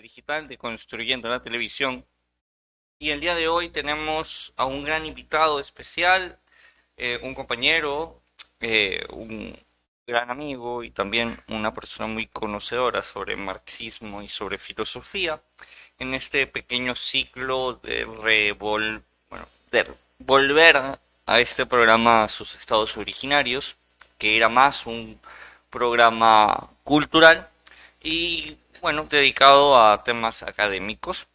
Digital de Construyendo la Televisión. Y el día de hoy tenemos a un gran invitado especial, eh, un compañero, eh, un gran amigo y también una persona muy conocedora sobre marxismo y sobre filosofía en este pequeño ciclo de, revol bueno, de volver a este programa a sus estados originarios, que era más un programa cultural y bueno, dedicado a temas académicos,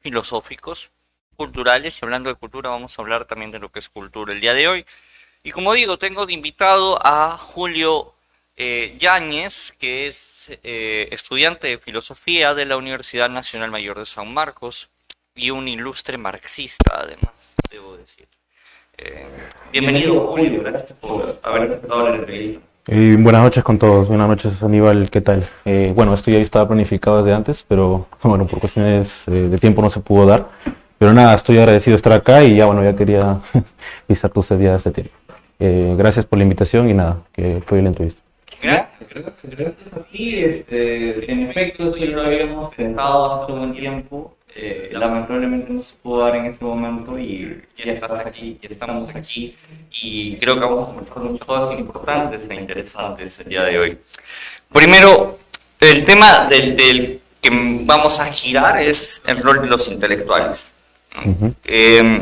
filosóficos, culturales. Y hablando de cultura vamos a hablar también de lo que es cultura el día de hoy. Y como digo, tengo de invitado a Julio eh, Yáñez, que es eh, estudiante de filosofía de la Universidad Nacional Mayor de San Marcos y un ilustre marxista además, debo decir. Eh, bienvenido Julio, gracias por haber aceptado la entrevista buenas noches con todos, buenas noches Aníbal, ¿qué tal? Eh, bueno, esto ya estaba planificado desde antes, pero bueno, por cuestiones eh, de tiempo no se pudo dar. Pero nada, estoy agradecido de estar acá y ya bueno, ya quería visitar tu día este tiempo. Eh, gracias por la invitación y nada, que fue la entrevista. Gracias, gracias, gracias a ti. Este, en efecto, sí lo habíamos pensado hace un tiempo eh, lamentablemente no se pudo dar en este momento y ya estás aquí, ya estamos aquí y creo que vamos a conversar muchas cosas importantes e interesantes el día de hoy. Primero, el tema del, que vamos a girar es el rol de los intelectuales. Em,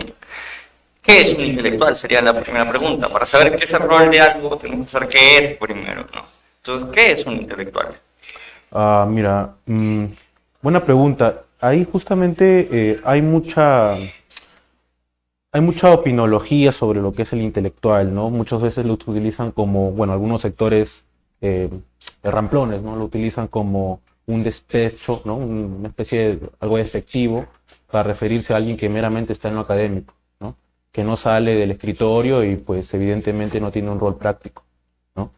¿Qué es un intelectual? Sería la primera pregunta. Para saber qué es el rol de algo, tenemos que saber qué es primero. Entonces, ¿qué es un intelectual? Ah, mira, mm, buena pregunta ahí justamente eh, hay mucha hay mucha opinología sobre lo que es el intelectual, ¿no? Muchas veces lo utilizan como, bueno, algunos sectores eh, ramplones, ¿no? Lo utilizan como un despecho, ¿no? Una especie de algo efectivo para referirse a alguien que meramente está en lo académico, ¿no? Que no sale del escritorio y pues evidentemente no tiene un rol práctico, ¿no?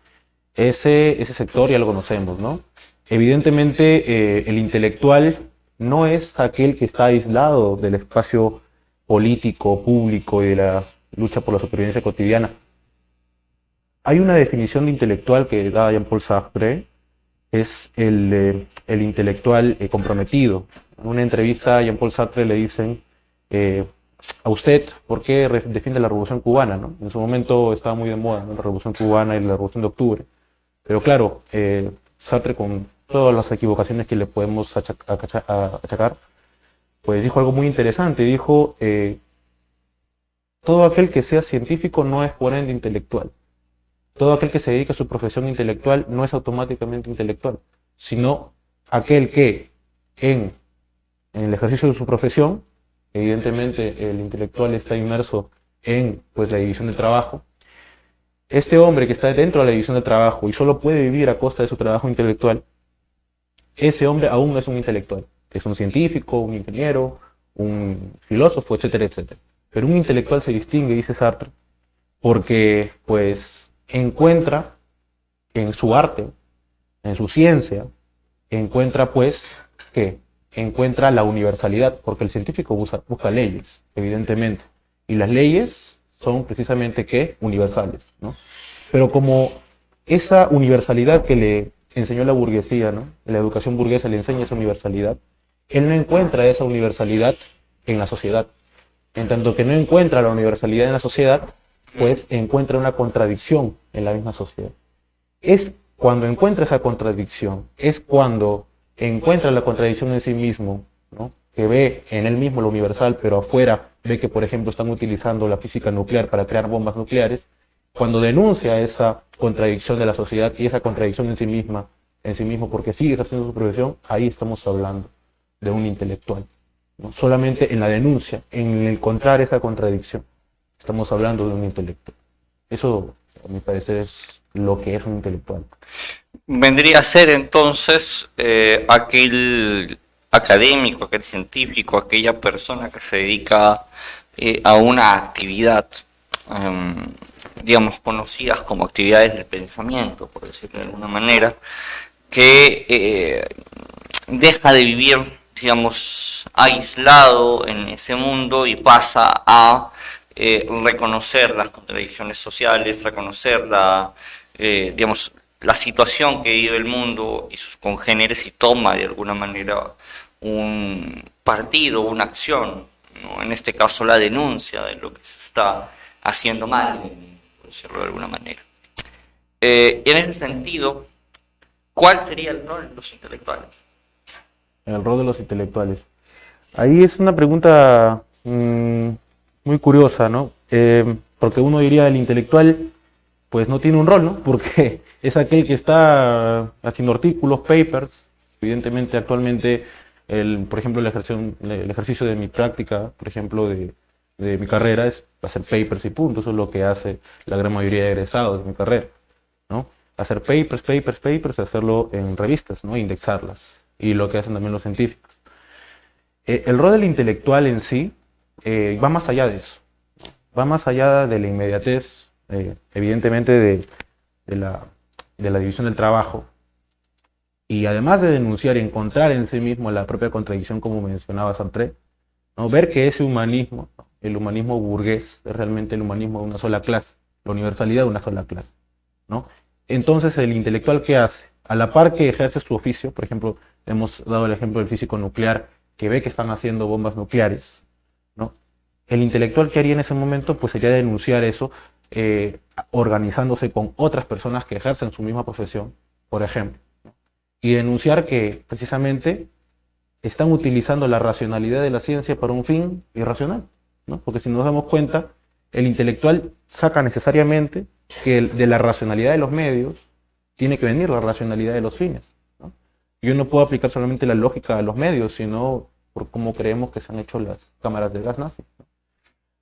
Ese, ese sector ya lo conocemos, ¿no? Evidentemente eh, el intelectual no es aquel que está aislado del espacio político, público y de la lucha por la supervivencia cotidiana. Hay una definición de intelectual que da Jean-Paul Sartre, es el, eh, el intelectual eh, comprometido. En una entrevista a Jean-Paul Sartre le dicen, eh, a usted, ¿por qué defiende la revolución cubana? ¿no? En su momento estaba muy de moda la revolución cubana y la revolución de octubre. Pero claro, Sartre con todas las equivocaciones que le podemos achacar, pues dijo algo muy interesante. Dijo, eh, todo aquel que sea científico no es por ende intelectual. Todo aquel que se dedica a su profesión intelectual no es automáticamente intelectual, sino aquel que en, en el ejercicio de su profesión, evidentemente el intelectual está inmerso en pues, la división del trabajo, este hombre que está dentro de la división del trabajo y solo puede vivir a costa de su trabajo intelectual, ese hombre aún es un intelectual, es un científico, un ingeniero, un filósofo, etcétera, etcétera. Pero un intelectual se distingue, dice Sartre, porque pues encuentra en su arte, en su ciencia, encuentra pues que encuentra la universalidad, porque el científico busca, busca leyes, evidentemente, y las leyes son precisamente que universales, ¿no? Pero como esa universalidad que le enseñó la burguesía, ¿no? La educación burguesa le enseña esa universalidad. Él no encuentra esa universalidad en la sociedad. En tanto que no encuentra la universalidad en la sociedad, pues encuentra una contradicción en la misma sociedad. Es cuando encuentra esa contradicción, es cuando encuentra la contradicción en sí mismo, ¿no? que ve en él mismo lo universal, pero afuera ve que, por ejemplo, están utilizando la física nuclear para crear bombas nucleares, cuando denuncia esa contradicción de la sociedad y esa contradicción en sí misma, en sí mismo, porque sigue haciendo su profesión, ahí estamos hablando de un intelectual. ¿no? Solamente en la denuncia, en encontrar esa contradicción, estamos hablando de un intelectual. Eso, a mi parecer, es lo que es un intelectual. Vendría a ser entonces eh, aquel académico, aquel científico, aquella persona que se dedica eh, a una actividad em, digamos, conocidas como actividades del pensamiento, por decirlo de alguna manera, que eh, deja de vivir, digamos, aislado en ese mundo y pasa a eh, reconocer las contradicciones sociales, reconocer la, eh, digamos, la situación que vive el mundo y sus congéneres y toma de alguna manera un partido, una acción, en este caso la denuncia de lo que se está haciendo mal, de alguna manera. Eh, en ese sentido, ¿cuál sería el rol de los intelectuales? El rol de los intelectuales. Ahí es una pregunta mm, muy curiosa, ¿no? Eh, porque uno diría el intelectual, pues no tiene un rol, ¿no? Porque es aquel que está haciendo artículos, papers, evidentemente actualmente, el, por ejemplo, el ejercicio, el ejercicio de mi práctica, por ejemplo, de, de mi carrera es hacer papers y punto, eso es lo que hace la gran mayoría de egresados de mi carrera, ¿no? Hacer papers, papers, papers, hacerlo en revistas, ¿no? Indexarlas, y lo que hacen también los científicos. Eh, el rol del intelectual en sí eh, va más allá de eso, va más allá de la inmediatez, eh, evidentemente de, la, de, la, división del trabajo, y además de denunciar y encontrar en sí mismo la propia contradicción, como mencionaba Sartre, ¿no? ver que ese humanismo, el humanismo burgués, es realmente el humanismo de una sola clase, la universalidad de una sola clase. ¿no? Entonces, el intelectual, ¿qué hace? A la par que ejerce su oficio, por ejemplo, hemos dado el ejemplo del físico nuclear, que ve que están haciendo bombas nucleares, ¿no? El intelectual que haría en ese momento, pues sería denunciar eso, eh, organizándose con otras personas que ejercen su misma profesión, por ejemplo, y denunciar que precisamente están utilizando la racionalidad de la ciencia para un fin irracional, ¿no? Porque si nos damos cuenta, el intelectual saca necesariamente que de la racionalidad de los medios tiene que venir la racionalidad de los fines. Yo no puedo aplicar solamente la lógica a los medios, sino por cómo creemos que se han hecho las cámaras de gas nazi.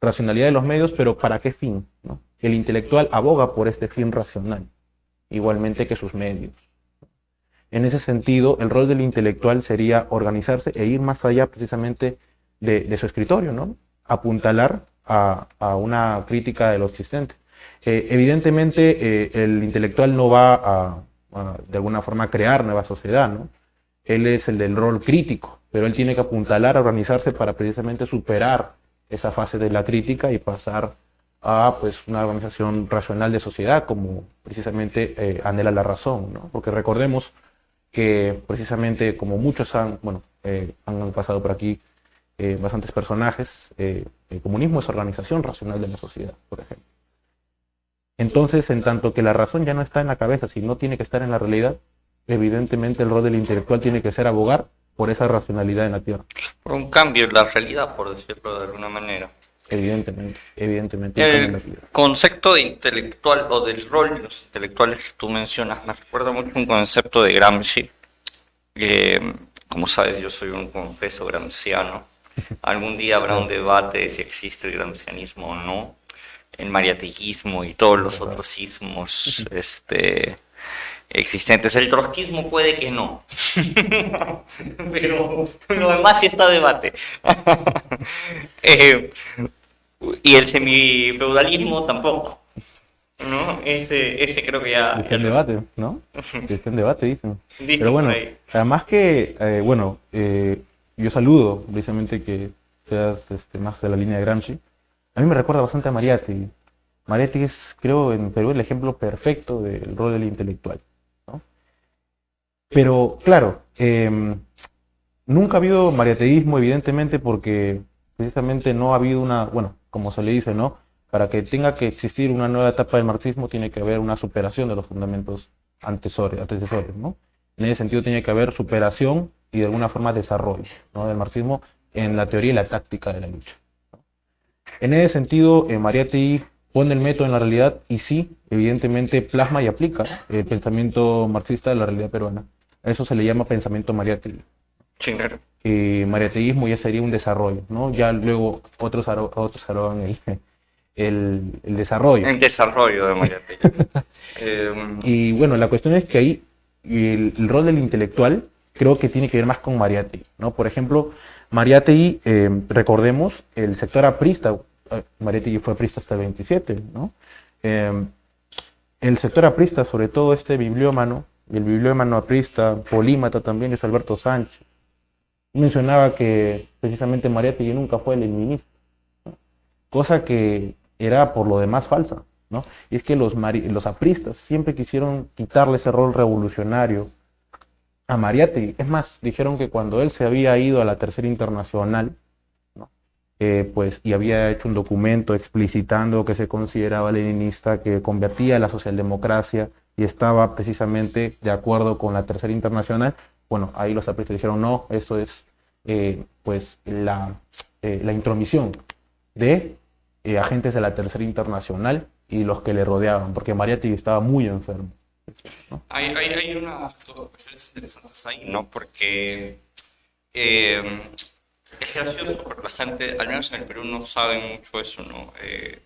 Racionalidad de los medios, pero ¿para qué fin? El intelectual aboga por este fin racional, igualmente que sus medios. En ese sentido, el rol del intelectual sería organizarse e ir más allá precisamente de, su escritorio, ¿no? apuntalar a, una crítica de lo existente. Eh, evidentemente, eh, el intelectual no va a, de alguna forma crear nueva sociedad, ¿no? Él es el del rol crítico, pero él tiene que apuntalar a organizarse para precisamente superar esa fase de la crítica y pasar a pues una organización racional de sociedad como precisamente eh, anhela la razón, ¿no? Porque recordemos que precisamente como muchos han, bueno, eh, han pasado por aquí eh, bastantes personajes, el comunismo es organización racional de la sociedad, por ejemplo. Entonces, en tanto que la razón ya no está en la cabeza, sino tiene que estar en la realidad, evidentemente el rol del intelectual tiene que ser abogar por esa racionalidad en la Tierra. Por un cambio en la realidad, por decirlo de alguna manera. Evidentemente, evidentemente. El concepto de intelectual o del rol de los intelectuales que tú mencionas me recuerda mucho un concepto de Gramsci. como sabes, yo soy un confeso gramsciano. Algún día habrá un debate de si existe el gramscianismo o no el mariateísmo y todos los otros ismos este, existentes. El trotskismo puede que no, pero lo demás sí está debate. eh, y el semifeudalismo tampoco. ¿no? Ese, ese creo que ya... Está en debate, ¿no? Está en debate, dicen. Pero bueno, además que, eh, bueno, eh, yo saludo precisamente que seas este, más de la línea de Gramsci, a mí me recuerda bastante a Mariatti. Mariatti es, creo, en Perú el ejemplo perfecto del rol del intelectual. Pero, claro, em, nunca ha habido mariateísmo, evidentemente, porque precisamente no ha habido una, bueno, como se le dice, ¿no? Para que tenga que existir una nueva etapa del marxismo, tiene que haber una superación de los fundamentos antecesores, ¿no? En ese sentido, tiene que haber superación y de alguna forma desarrollo ¿no? del marxismo en la teoría y la táctica de la lucha. En ese sentido, eh, Mariatti pone el método en la realidad y sí, evidentemente plasma y aplica el pensamiento marxista de la realidad peruana. A eso se le llama pensamiento mariático. Sí, claro. Y mariateísmo ya sería un desarrollo, ¿no? Ya luego otros, otros harán el, el, el, desarrollo. El desarrollo de Mariatti. Em, y bueno, la cuestión es que ahí el, el, rol del intelectual creo que tiene que ver más con Mariatti, ¿no? Por ejemplo, Mariátegui, eh, recordemos, el sector aprista, eh, Mariátegui fue aprista hasta el 27, ¿no? Eh, el sector aprista, sobre todo este bibliómano, el bibliómano aprista, polímata también es Alberto Sánchez, mencionaba que precisamente Mariátegui nunca fue el cosa que era por lo demás falsa, ¿no? Y es que los, los apristas siempre quisieron quitarle ese rol revolucionario a Mariátegui. Es más, dijeron que cuando él se había ido a la Tercera Internacional, eh, pues, y había hecho un documento explicitando que se consideraba leninista, que convertía la socialdemocracia y estaba precisamente de acuerdo con la Tercera Internacional, bueno, ahí los apristas dijeron, no, eso es eh, pues la, eh, la, intromisión de agentes de la Tercera Internacional y los que le rodeaban, porque Mariátegui estaba muy enfermo. Hay, hay, hay, unas cuestiones interesantes ahí, ¿no? Porque eh, es gracioso, porque la gente, al menos en el Perú, no sabe mucho eso, ¿no? Eh,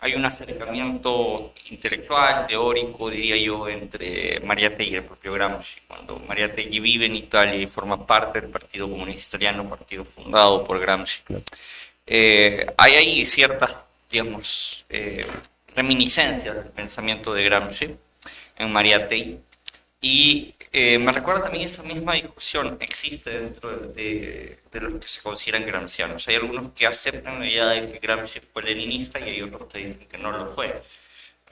hay un acercamiento intelectual, teórico, diría yo, entre Mariátegui y el propio Gramsci. Cuando Mariátegui vive en Italia y forma parte del Partido Comunista Italiano, partido fundado por Gramsci, eh, hay ahí ciertas, digamos, eh, reminiscencias del pensamiento de Gramsci en Mariátegui. Y eh, me recuerda también esa misma discusión existe dentro de, de, los que se consideran gramscianos. Hay algunos que aceptan la idea de que Gramsci fue leninista y hay otros que dicen que no lo fue.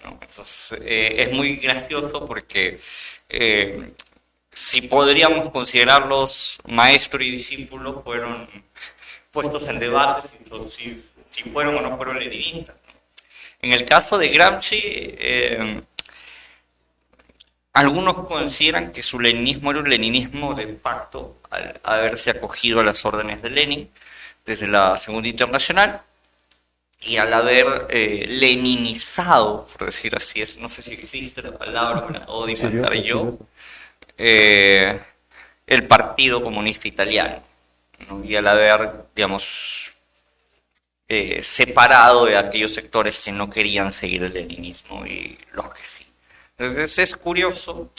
Entonces, eh, es muy gracioso porque eh, si podríamos considerarlos maestro y discípulo, fueron puestos en debate si, si, fueron o no fueron leninistas. En el caso de Gramsci, algunos consideran que su leninismo era un leninismo de facto al haberse acogido a las órdenes de Lenin desde la Segunda Internacional y al haber eh, leninizado, por decir así, es, no sé si existe la palabra, me la puedo inventar yo, eh, el Partido Comunista Italiano. Y al haber, digamos, eh, separado de aquellos sectores que no querían seguir el leninismo y los que sí. Entonces es curioso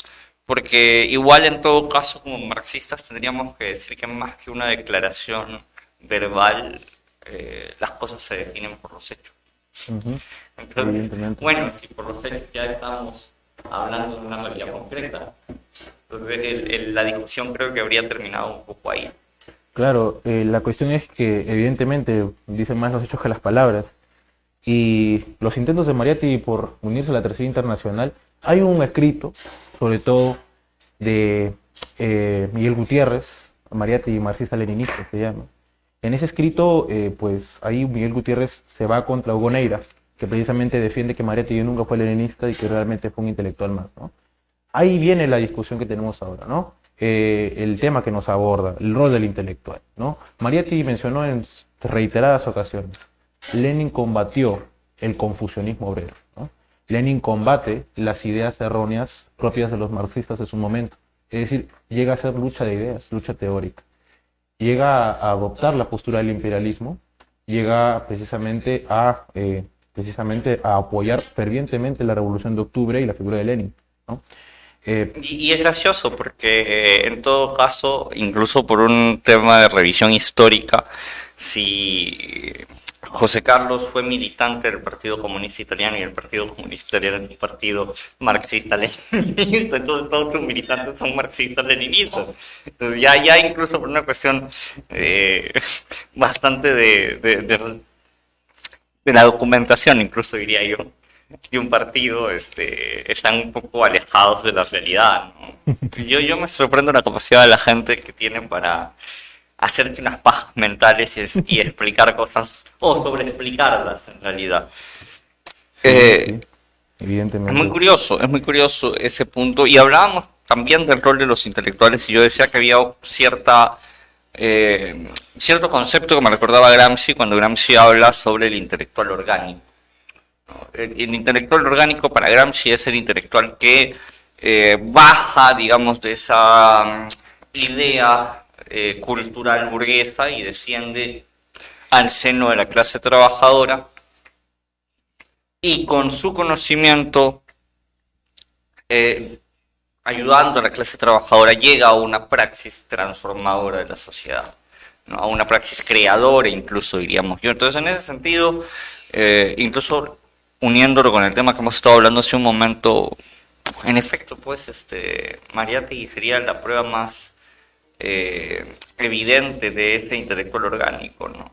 porque igual en todo caso como marxistas tendríamos que decir que más que una declaración verbal, eh, las cosas se definen por los hechos. bueno, si por los hechos ya estamos hablando de una realidad concreta, entonces la discusión creo que habría terminado un poco ahí. Claro, eh, la cuestión es que evidentemente dicen más los hechos que las palabras. Y los intentos de Mariatti por unirse a la Tercera Internacional hay un escrito, sobre todo, de eh, Miguel Gutiérrez, Mariati marxista-leninista se llama. En ese escrito, eh, pues ahí Miguel Gutiérrez se va contra Hugo que precisamente defiende que Mariati nunca fue leninista y que realmente fue un intelectual más. Ahí viene la discusión que tenemos ahora, ¿no? Eh, el tema que nos aborda, el rol del intelectual. ¿no? Mariatti mencionó en reiteradas ocasiones, Lenin combatió el confusionismo obrero. Lenin combate las ideas erróneas propias de los marxistas de su momento. Es decir, llega a ser lucha de ideas, lucha teórica. Llega a adoptar la postura del imperialismo, llega precisamente a, eh, precisamente a apoyar fervientemente la revolución de octubre y la figura de Lenin. Eh, y, es gracioso porque eh, en todo caso, incluso por un tema de revisión histórica, si José Carlos fue militante del Partido Comunista Italiano y el Partido Comunista Italiano es un partido marxista-leninista, entonces todos sus militantes son marxistas-leninistas. Entonces ya, ya incluso por una cuestión eh, bastante de, de, la documentación, incluso diría yo, de un partido este, están un poco alejados de la realidad. Yo, yo me sorprendo la capacidad de la gente que tiene para hacerte unas pajas mentales y, explicar cosas o sobre explicarlas en realidad. Eh, Evidentemente. Es muy curioso, es muy curioso ese punto. Y hablábamos también del rol de los intelectuales y yo decía que había cierta eh, cierto concepto que me recordaba Gramsci cuando Gramsci habla sobre el intelectual orgánico. El, intelectual orgánico para Gramsci es el intelectual que eh, baja, digamos, de esa mm, idea eh, cultural burguesa y desciende al seno de la clase trabajadora y con su conocimiento, eh, ayudando a la clase trabajadora, llega a una praxis transformadora de la sociedad, a una praxis creadora incluso diríamos yo. Entonces en ese sentido, eh, incluso uniéndolo con el tema que hemos estado hablando hace un momento, en efecto, pues este Mariátegui sería la prueba más eh, evidente de este intelectual orgánico, ¿no?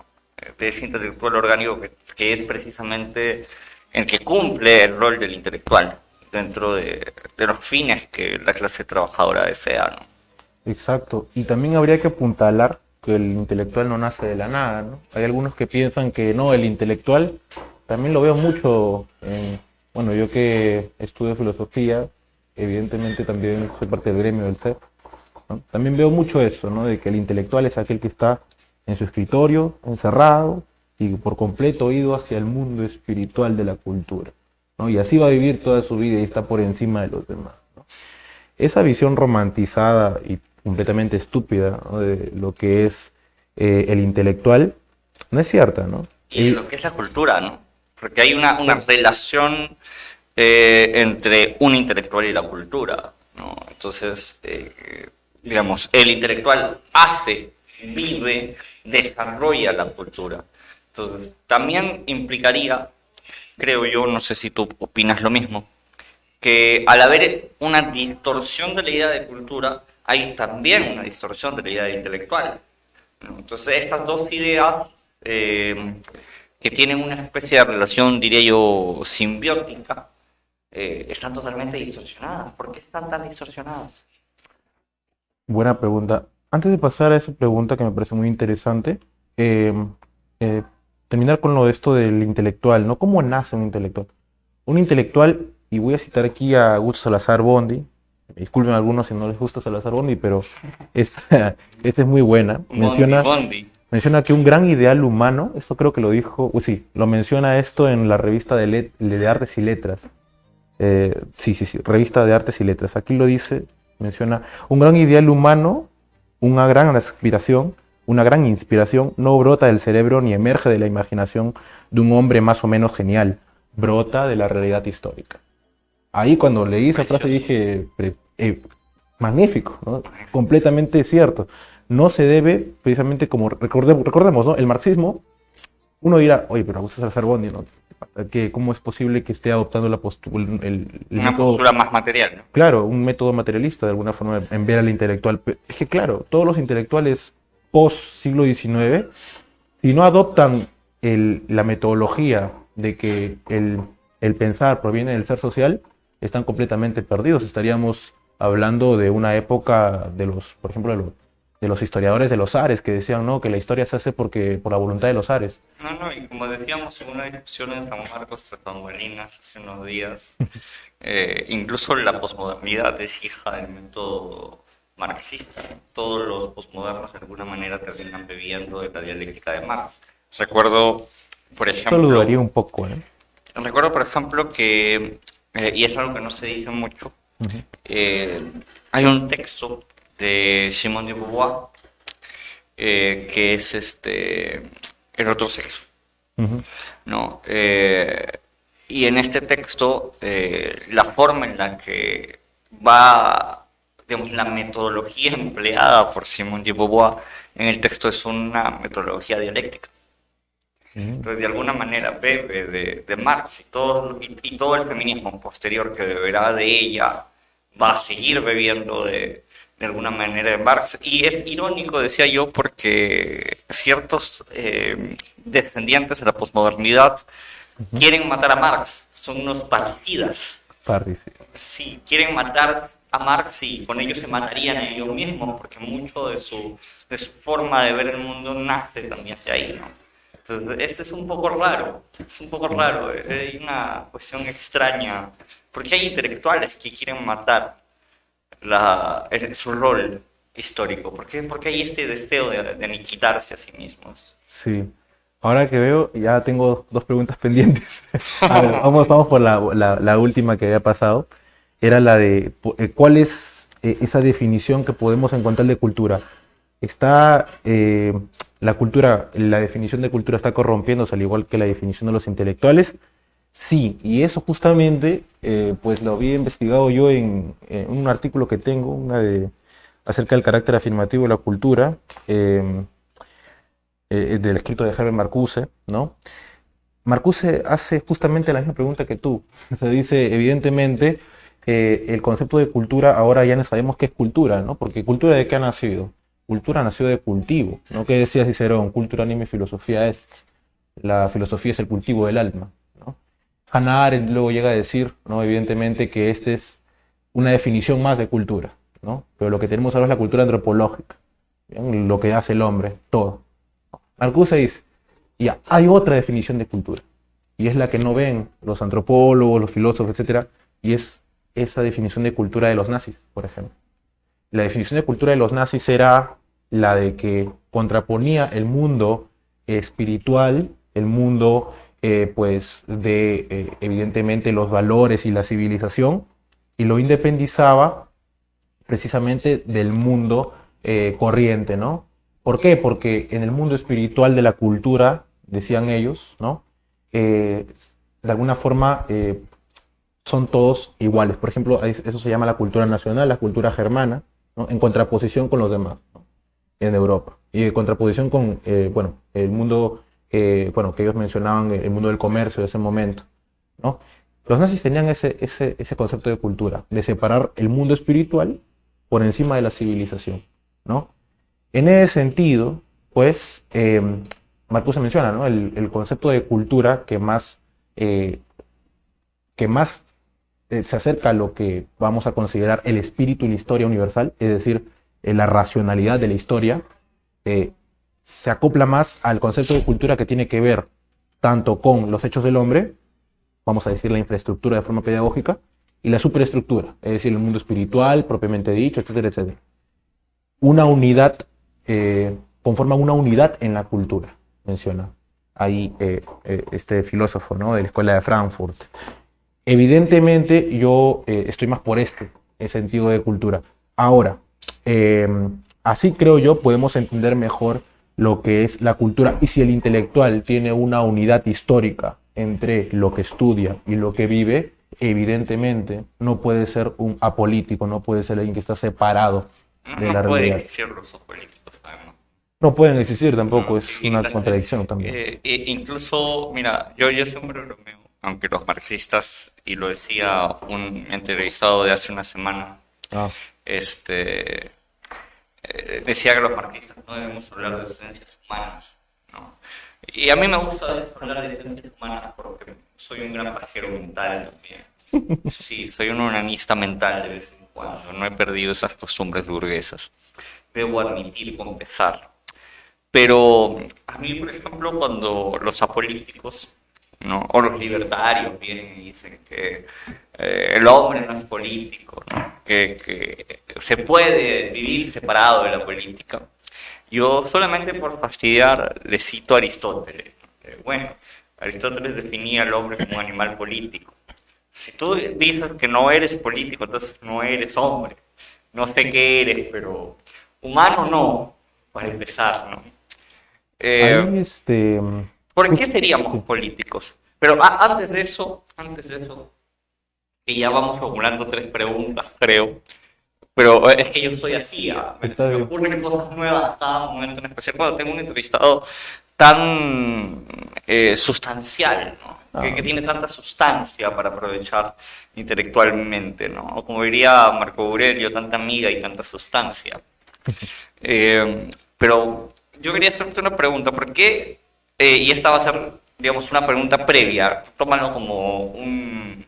de ese intelectual orgánico que, es precisamente en que cumple el rol del intelectual dentro de, los fines que la clase trabajadora desea. ¿no? Exacto, y también habría que apuntalar que el intelectual no nace de la nada. ¿no? Hay algunos que piensan que no, el intelectual, también lo veo mucho, en, bueno, yo que estudio filosofía, evidentemente también soy parte del gremio del CEP, también veo mucho eso, ¿no? de que el intelectual es aquel que está en su escritorio, encerrado, y por completo ido hacia el mundo espiritual de la cultura. ¿no? Y así va a vivir toda su vida y está por encima de los demás. Esa visión romantizada y completamente estúpida de lo que es eh, el intelectual no es cierta, ¿no? Y lo que es la cultura, ¿no? Porque hay una, una relación eh, entre un intelectual y la cultura, ¿no? Entonces, eh, digamos, el intelectual hace, vive, desarrolla la cultura. Entonces, también implicaría, creo yo, no sé si tú opinas lo mismo, que al haber una distorsión de la idea de cultura, hay también una distorsión de la idea de intelectual. Entonces, estas dos ideas eh, que tienen una especie de relación, diría yo, simbiótica, eh, están totalmente distorsionadas. ¿Por qué están tan distorsionadas? Buena pregunta. Antes de pasar a esa pregunta que me parece muy interesante, eh, terminar con lo de esto del intelectual, ¿no? ¿Cómo nace un intelectual? Un intelectual, y voy a citar aquí a Augusto Salazar Bondi, disculpen a algunos si no les gusta Salazar Bondi, pero esta, esta es muy buena. Menciona, menciona que un gran ideal humano, esto creo que lo dijo, sí, lo menciona esto en la revista de, de Artes y Letras. Eh, sí, sí, sí, revista de Artes y Letras. Aquí lo dice, menciona, un gran ideal humano, una gran aspiración, una gran inspiración no brota del cerebro ni emerge de la imaginación de un hombre más o menos genial, brota de la realidad histórica. Ahí cuando leí esa frase dije, eh, magnífico, completamente cierto. No se debe, precisamente como recordemos, recordemos ¿no? el marxismo, uno dirá, oye, pero Augusto Salazar Bondi, ¿no? que cómo es posible que esté adoptando la postura, el, una postura más material. ¿no? Claro, un método materialista de alguna forma en ver al intelectual. Es que claro, todos los intelectuales post siglo XIX, si no adoptan la metodología de que el, pensar proviene del ser social, están completamente perdidos. Estaríamos hablando de una época de los, por ejemplo, de los, historiadores de los Ares que decían no que la historia se hace porque por la voluntad de los Ares. No, no, y como decíamos en una discusión en San Marcos Bolinas hace unos días, eh, incluso la posmodernidad es hija del método marxista. Todos los postmodernos de alguna manera terminan bebiendo de la dialéctica de Marx. Recuerdo, por ejemplo... Eso dudaría un poco, ¿eh? Recuerdo, por ejemplo, que, eh, y es algo que no se dice mucho, eh, hay un texto de Simone de Beauvoir eh, que es este el otro sexo. ¿no? y en este texto, la forma en la que va digamos, la metodología empleada por Simón de Beauvoir en el texto es una metodología dialéctica. Entonces, de alguna manera, bebe de, Marx y todo, y, todo el feminismo posterior que beberá de ella va a seguir bebiendo de, de alguna manera de Marx. Y es irónico, decía yo, porque ciertos eh, descendientes de la posmodernidad quieren matar a Marx, son unos particidas. Sí, quieren matar a Marx y con ellos se matarían a ellos mismos, porque mucho de su, de su forma de ver el mundo nace también de ahí, ¿no? Entonces, eso es un poco raro, es un poco raro, hay una cuestión extraña, porque hay intelectuales que quieren matar la, su rol histórico, ¿por qué? porque hay este deseo de, de aniquilarse a sí mismos. Sí. Ahora que veo, ya tengo dos preguntas pendientes. vamos, vamos por la, la, última que había pasado era la de eh, cuál es eh, esa definición que podemos encontrar de cultura. Está eh, la cultura, la definición de cultura está corrompiéndose al igual que la definición de los intelectuales. Sí, y eso justamente, pues lo había investigado yo en, un artículo que tengo, una de acerca del carácter afirmativo de la cultura, em, del escrito de Herbert Marcuse, ¿no? Marcuse hace justamente la misma pregunta que tú. Se dice, evidentemente, eh, el concepto de cultura ahora ya no sabemos qué es cultura, ¿no? Porque cultura de qué ha nacido? Cultura nació de cultivo, ¿no? ¿Qué decía Cicerón? Cultura, anime, filosofía es. La filosofía es el cultivo del alma. Hannah luego llega a decir, ¿no? evidentemente, que esta es una definición más de cultura, ¿no? pero lo que tenemos ahora es la cultura antropológica, lo que hace el hombre, todo. Marcuse dice, ya, hay otra definición de cultura, y es la que no ven los antropólogos, los filósofos, etc., y es esa definición de cultura de los nazis, por ejemplo. La definición de cultura de los nazis era la de que contraponía el mundo espiritual, el mundo eh, pues de eh, evidentemente los valores y la civilización, y lo independizaba precisamente del mundo eh, corriente, ¿no? ¿Por qué? Porque en el mundo espiritual de la cultura, decían ellos, ¿no? de alguna forma son todos iguales. Por ejemplo, eso se llama la cultura nacional, la cultura germana, en contraposición con los demás en Europa. Y en contraposición con, bueno, el mundo, eh, bueno, que ellos mencionaban, el mundo del comercio de ese momento, ¿no? Los nazis tenían ese, ese, ese concepto de cultura, de separar el mundo espiritual por encima de la civilización, ¿no? En ese sentido, pues, eh, Marcuse menciona, ¿no? El, concepto de cultura que más, eh, que más se acerca a lo que vamos a considerar el espíritu y la historia universal, es decir, la racionalidad de la historia, eh, se acopla más al concepto de cultura que tiene que ver tanto con los hechos del hombre, vamos a decir la infraestructura de forma pedagógica, y la superestructura, es decir, el mundo espiritual propiamente dicho, etcétera, etcétera. Una unidad, eh, conforma una unidad en la cultura, menciona ahí eh, este filósofo ¿no? de la Escuela de Frankfurt. Evidentemente yo estoy más por este sentido de cultura. Ahora, eh, así creo yo podemos entender mejor lo que es la cultura y si el intelectual tiene una unidad histórica entre lo que estudia y lo que vive, evidentemente no puede ser un apolítico, no puede ser alguien que está separado de la realidad. Existir los apolíticos, no pueden existir tampoco, es una contradicción también. Eh, eh, incluso, mira, yo, yo siempre bromeo, aunque los marxistas, y lo decía un entrevistado de hace una semana, ah este, eh, decía que los marxistas no debemos hablar de ciencias humanas. ¿no? Y a mí me gusta hablar de ciencias humanas porque soy un gran pajero mental también. Sí, soy un humanista mental de vez en cuando. No he perdido esas costumbres burguesas. Debo admitir, confesar. Pero a mí, por ejemplo, cuando los apolíticos ¿no? o los libertarios vienen y dicen que eh, el hombre no es político, que, se puede vivir separado de la política. Yo solamente por fastidiar le cito a Aristóteles. Bueno, Aristóteles definía al hombre como un animal político. Si tú dices que no eres político, entonces no eres hombre. No sé qué eres, pero humano no, para empezar, ¿no? Eh, este... ¿Por qué seríamos políticos? Pero antes de eso, antes de eso, y ya vamos formulando tres preguntas, creo. Pero es que yo soy así, me, ocurren cosas nuevas cada momento en especial cuando tengo un entrevistado tan eh, sustancial, ¿no? que, tiene tanta sustancia para aprovechar intelectualmente, ¿no? O como diría Marco Aurelio, tanta amiga y tanta sustancia. Eh, pero yo quería hacerte una pregunta, ¿por qué? Eh, y esta va a ser, digamos, una pregunta previa, tómalo como un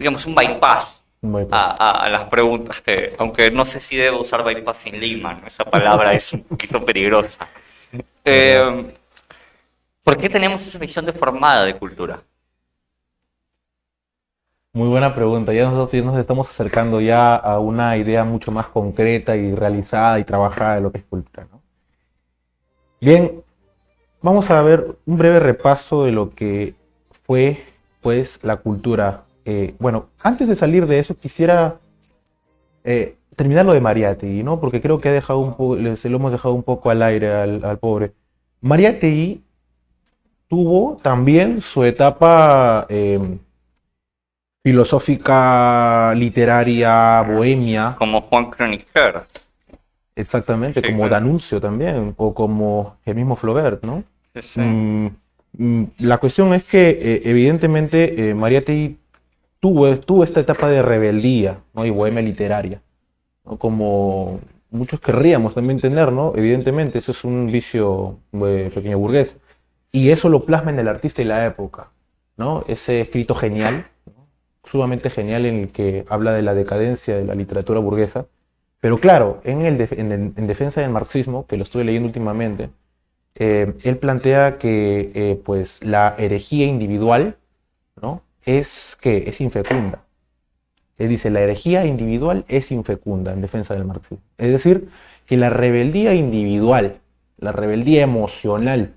digamos, un bypass, A, las preguntas, que, aunque no sé si debo usar bypass en Lima, esa palabra es un poquito peligrosa. Eh, ¿Por qué tenemos esa visión deformada de cultura? Muy buena pregunta. Ya nosotros nos estamos acercando ya a una idea mucho más concreta y realizada y trabajada de lo que es cultura. Bien, vamos a ver un breve repaso de lo que fue pues la cultura eh, bueno, antes de salir de eso, quisiera eh, terminar lo de Mariátegui, ¿no? Porque creo que ha dejado un se lo hemos dejado un poco al aire al, pobre. Mariátegui tuvo también su etapa em, filosófica, literaria, bohemia. Como Juan Croniquer. Exactamente, como Danuncio también, o como el mismo Flaubert, ¿no? Mm, mm, la cuestión es que, eh, evidentemente, eh, Mariátegui tuvo, esta etapa de rebeldía ¿no? y bohemia literaria, como muchos querríamos también tener, ¿no? Evidentemente, eso es un vicio eh, pequeño burgués. Y eso lo plasma en el artista y la época. ¿no? Ese escrito genial, sumamente genial en el que habla de la decadencia de la literatura burguesa. Pero claro, en, el en, defensa del marxismo, que lo estoy leyendo últimamente, eh, él plantea que eh, pues, la herejía individual ¿no? Es que es infecunda. Él dice, la herejía individual es infecunda en defensa del marxismo. Es decir, que la rebeldía individual, la rebeldía emocional,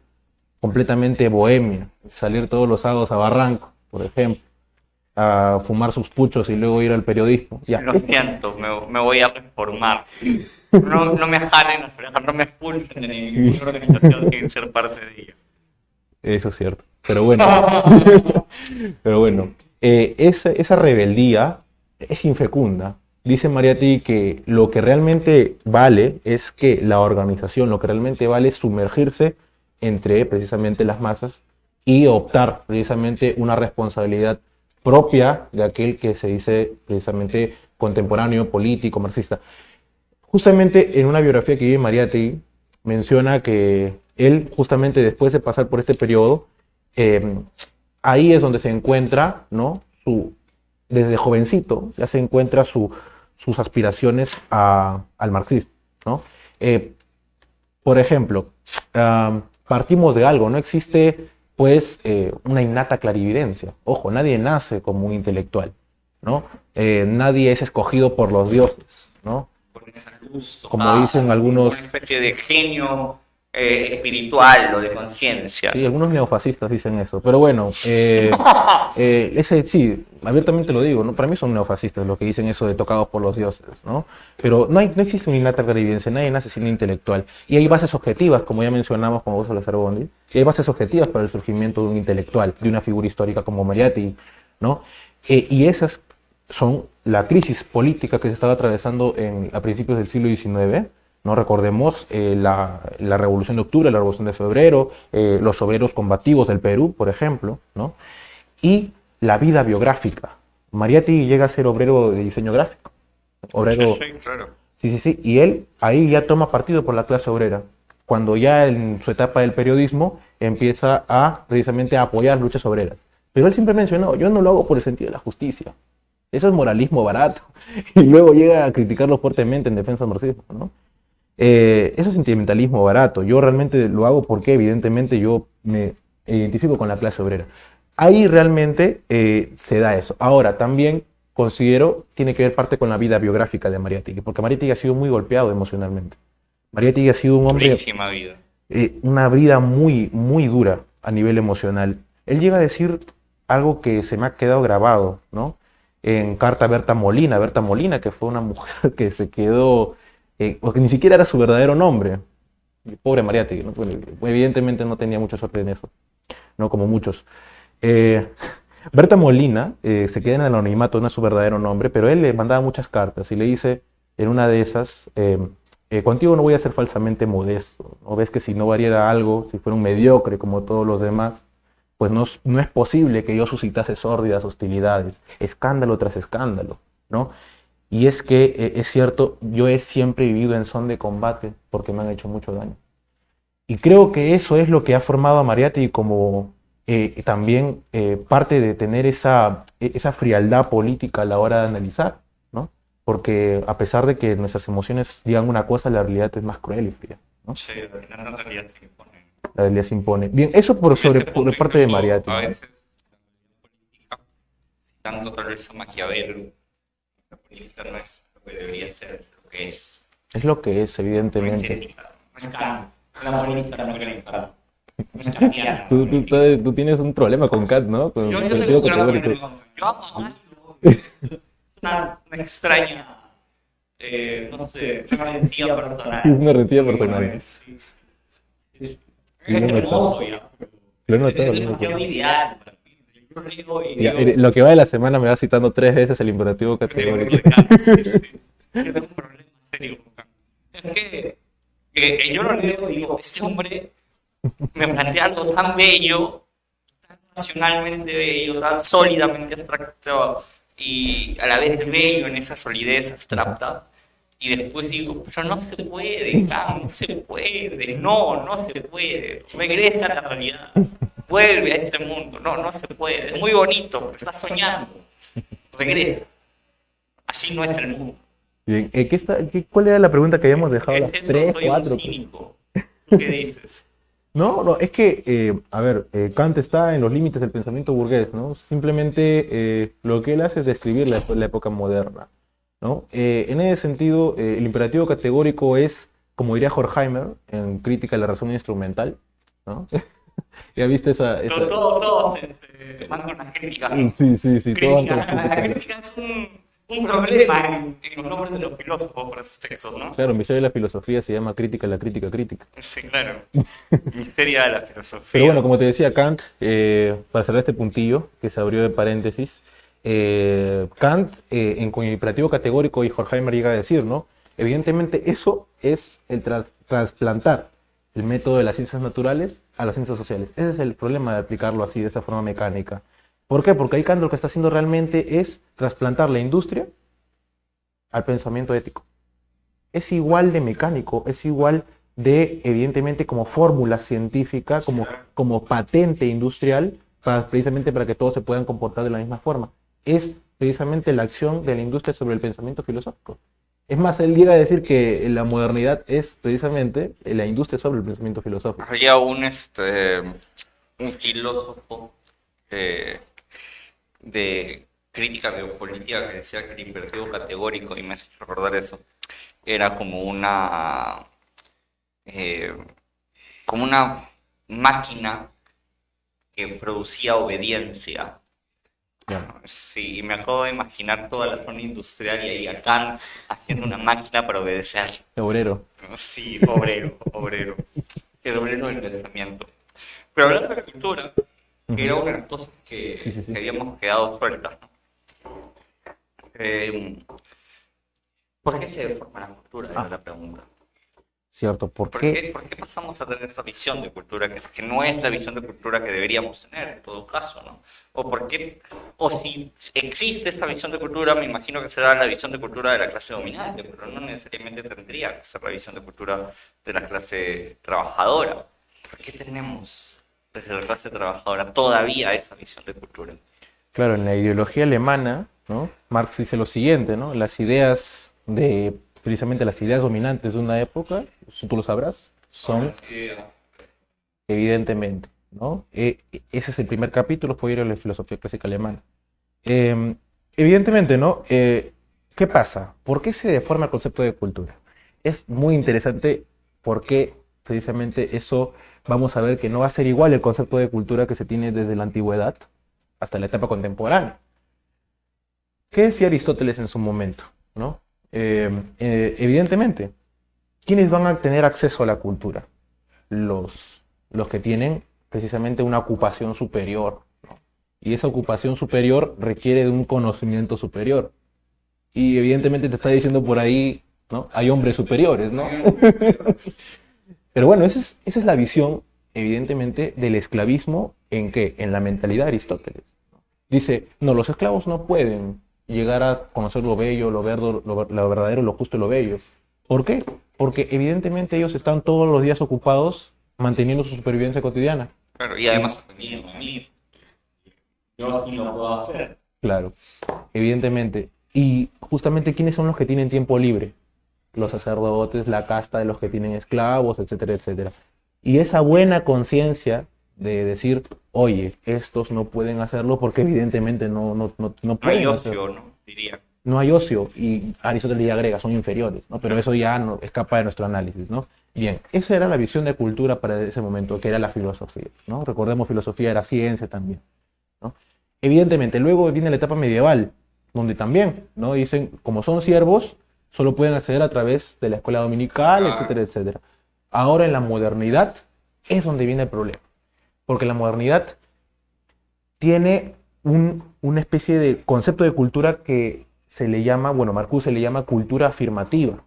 completamente bohemia, salir todos los sábados a Barranco, por ejemplo, a fumar sus puchos y luego ir al periodismo. Ya. Lo siento, me, voy a reformar. No, no me jalen, no me expulsen de ninguna organización sin ser parte de ella. Eso es cierto. Pero bueno, pero bueno, eh, esa, esa rebeldía es infecunda. Dice Mariati que lo que realmente vale es que la organización, lo que realmente vale es sumergirse entre precisamente las masas y optar precisamente una responsabilidad propia de aquel que se dice precisamente contemporáneo, político, marxista. Justamente en una biografía que vive Mariati menciona que él, justamente después de pasar por este periodo, em, ahí es donde se encuentra, ¿no? Su, desde jovencito, ya se encuentra su, sus aspiraciones al marxismo, ¿no? Eh, por ejemplo, partimos de algo, no existe pues eh, una innata clarividencia. Ojo, nadie nace como un intelectual, ¿no? Eh, nadie es escogido por los dioses, ¿no? Como dicen algunos... Una especie de genio eh, espiritual o de conciencia. Sí, algunos neofascistas dicen eso. Pero bueno, eh, eh, ese sí, abiertamente lo digo, ¿no? para mí son neofascistas los que dicen eso de tocados por los dioses. ¿no? Pero no, hay, no existe una innata clarividencia, nadie nace sin intelectual. Y hay bases objetivas, como ya mencionamos con vos, Lazar Bondi, y hay bases objetivas para el surgimiento de un intelectual, de una figura histórica como Mariati. ¿no? y esas son la crisis política que se estaba atravesando en, a principios del siglo XIX no recordemos eh, la, Revolución de Octubre, la Revolución de Febrero, eh, los obreros combativos del Perú, por ejemplo, ¿no? y la vida biográfica. Mariatti llega a ser obrero de diseño gráfico. Obrero. Sí, sí, sí. Y él ahí ya toma partido por la clase obrera. Cuando ya en su etapa del periodismo empieza a precisamente a apoyar luchas obreras. Pero él siempre mencionó, yo no lo hago por el sentido de la justicia. Eso es moralismo barato. Y luego llega a criticarlo fuertemente en defensa del marxismo, ¿no? Eh, eso es sentimentalismo barato. Yo realmente lo hago porque evidentemente yo me identifico con la clase obrera. Ahí realmente eh, se da eso. Ahora, también considero, tiene que ver parte con la vida biográfica de Mariátegui, porque Mariátegui ha sido muy golpeado emocionalmente. Mariátegui ha sido un hombre... Vida. Eh, una vida muy, muy dura a nivel emocional. Él llega a decir algo que se me ha quedado grabado, ¿no? En carta a Berta Molina, Berta Molina, que fue una mujer que se quedó eh, porque ni siquiera era su verdadero nombre. pobre Mariátegui, evidentemente no tenía mucha suerte en eso, no como muchos. Eh, Berta Molina eh, se queda en el anonimato, no es su verdadero nombre, pero él le mandaba muchas cartas y le dice en una de esas, contigo no voy a ser falsamente modesto, ¿no ves que si no variara algo, si fuera un mediocre como todos los demás, pues no, no es posible que yo suscitase sórdidas hostilidades, escándalo tras escándalo, ¿no? Y es que eh, es cierto, yo he siempre vivido en son de combate porque me han hecho mucho daño. Y creo que eso es lo que ha formado a Mariatti como eh, también eh, parte de tener esa, esa frialdad política a la hora de analizar, ¿no? Porque a pesar de que nuestras emociones digan una cosa, la realidad es más cruel y fría. ¿no? Sí, la realidad se impone. La realidad se impone. Bien, eso por, sobre, por parte de Mariatti. A veces, citando tal vez a Maquiavelo, política no es lo que debería ser, lo que es. Es lo que es, evidentemente. No es Kant. La política no es Kant. Tú, tú, tú, tú, tienes un problema con Kant, ¿no? Con, yo, yo tengo un problema con Yo amo a Kant. Una, una extraña, eh, no sé, una rendía personal. Una rendía personal. Sí, sí. Lo he notado. Lo he notado. Es demasiado ideal. Lo que va de la semana me va citando tres veces el imperativo categórico. Sí, sí. Yo tengo un problema serio Es que, que, yo lo leo y digo, este hombre me plantea algo tan bello, tan racionalmente bello, tan sólidamente abstracto y a la vez bello en esa solidez abstracta. Y después digo, pero no se puede, no se puede, no, no se puede, regresa a la realidad. Vuelve a este mundo. No, no se puede. Es muy bonito, estás soñando. Regresa. Así no es el mundo. Bien, eh, ¿qué está, qué- ¿cuál era la pregunta que habíamos dejado? Las Eso tres, soy un cuatro. cínico. ¿Tú qué dices? No, no, es que, eh, a ver, eh, Kant está en los límites del pensamiento burgués, ¿no? Simplemente eh, lo que él hace es describir la, la época moderna, ¿no? En ese sentido, el imperativo categórico es, como diría Horkheimer, en Crítica de la Razón Instrumental, ¿no? ¿Ya viste esa...? esa- Todo, todo, todo te- te van con las críticas. Sí, sí, sí, Crítica, antes- la crítica es un, un problema en, en los nombres de los filósofos para sus textos, ¿no? Claro, Misterio de la filosofía se llama Crítica la Crítica Crítica. Sí, claro. Misterio de la filosofía. Pero bueno, como te decía Kant, eh, para cerrar este puntillo que se abrió de paréntesis, eh, Kant eh, en con el imperativo categórico y Horkheimer llega a decir, ¿no? Evidentemente eso es el tras- trasplantar el método de las ciencias naturales a las ciencias sociales. Ese es el problema de aplicarlo así, de esa forma mecánica. ¿Por qué? Porque ahí Kant lo que está haciendo realmente es trasplantar la industria al pensamiento ético. Es igual de mecánico, es igual de, evidentemente, como fórmula científica, como, como patente industrial, para, precisamente para que todos se puedan comportar de la misma forma. Es precisamente la acción de la industria sobre el pensamiento filosófico. Es más, él llega a decir que la modernidad es precisamente la industria sobre el pensamiento filosófico. Había un, este, un filósofo de, crítica biopolítica que decía que el imperativo categórico, y me hace recordar eso, era como una, eh, como una máquina que producía obediencia. Ya. Sí, y me acabo de imaginar toda la zona industrial y ahí acá haciendo una máquina para obedecer. Obrero. Sí, obrero, obrero. El obrero del pensamiento. Pero hablando de cultura, que era una de las cosas que, Sí, sí, sí. que habíamos quedado sueltas, ¿no? Eh, ¿por qué se deforma la cultura? Era la pregunta. ¿Cierto? ¿Por ¿Por qué? qué, por qué pasamos a tener esa visión de cultura que, que no es la visión de cultura que deberíamos tener en todo caso, ¿no? O por qué, o si existe esa visión de cultura, me imagino que será la visión de cultura de la clase dominante, pero no necesariamente tendría que ser la visión de cultura de la clase trabajadora. ¿Por qué tenemos desde la clase trabajadora todavía esa visión de cultura? Claro, en la ideología alemana, ¿no? Marx dice lo siguiente, ¿no? Las ideas de, precisamente las ideas dominantes de una época, si tú lo sabrás, son evidentemente, ¿no? Eh, ese es el primer capítulo, fue ir a la filosofía clásica alemana. Eh, evidentemente, ¿no? Eh, ¿qué pasa? ¿Por qué se deforma el concepto de cultura? Es muy interesante porque precisamente eso vamos a ver que no va a ser igual el concepto de cultura que se tiene desde la antigüedad hasta la etapa contemporánea. ¿Qué decía Aristóteles en su momento? ¿no? Eh, eh, evidentemente, ¿quiénes van a tener acceso a la cultura? Los, los que tienen precisamente una ocupación superior. Y esa ocupación superior requiere de un conocimiento superior. Y evidentemente te está diciendo por ahí, ¿no? Hay hombres superiores, ¿no? Pero bueno, esa es, esa es la visión, evidentemente, del esclavismo en qué? En la mentalidad de Aristóteles. Dice, no, los esclavos no pueden llegar a conocer lo bello, lo, verdo, lo, lo verdadero, lo justo y lo bello. ¿Por qué? Porque evidentemente ellos están todos los días ocupados manteniendo su supervivencia cotidiana. Claro, y además. Yo lo puedo hacer. Claro, evidentemente. Y justamente, ¿quiénes son los que tienen tiempo libre? Los sacerdotes, la casta de los que tienen esclavos, etcétera, etcétera. Y esa buena conciencia de decir, oye, estos no pueden hacerlo porque evidentemente no, no, no, no No hay pueden ocio, hacerlo. ¿no? Diría. No hay ocio. Y Aristóteles ya agrega, son inferiores, ¿no? Pero eso ya no escapa de nuestro análisis, ¿no? Bien, esa era la visión de cultura para ese momento, que era la filosofía, ¿no? Recordemos, filosofía era ciencia también, ¿no? Evidentemente, luego viene la etapa medieval, donde también, ¿no? Dicen, como son siervos, solo pueden acceder a través de la escuela dominical, etcétera, etcétera. Ahora en la modernidad es donde viene el problema, porque la modernidad tiene un- una especie de concepto de cultura que se le llama, bueno, Marcuse le llama cultura afirmativa.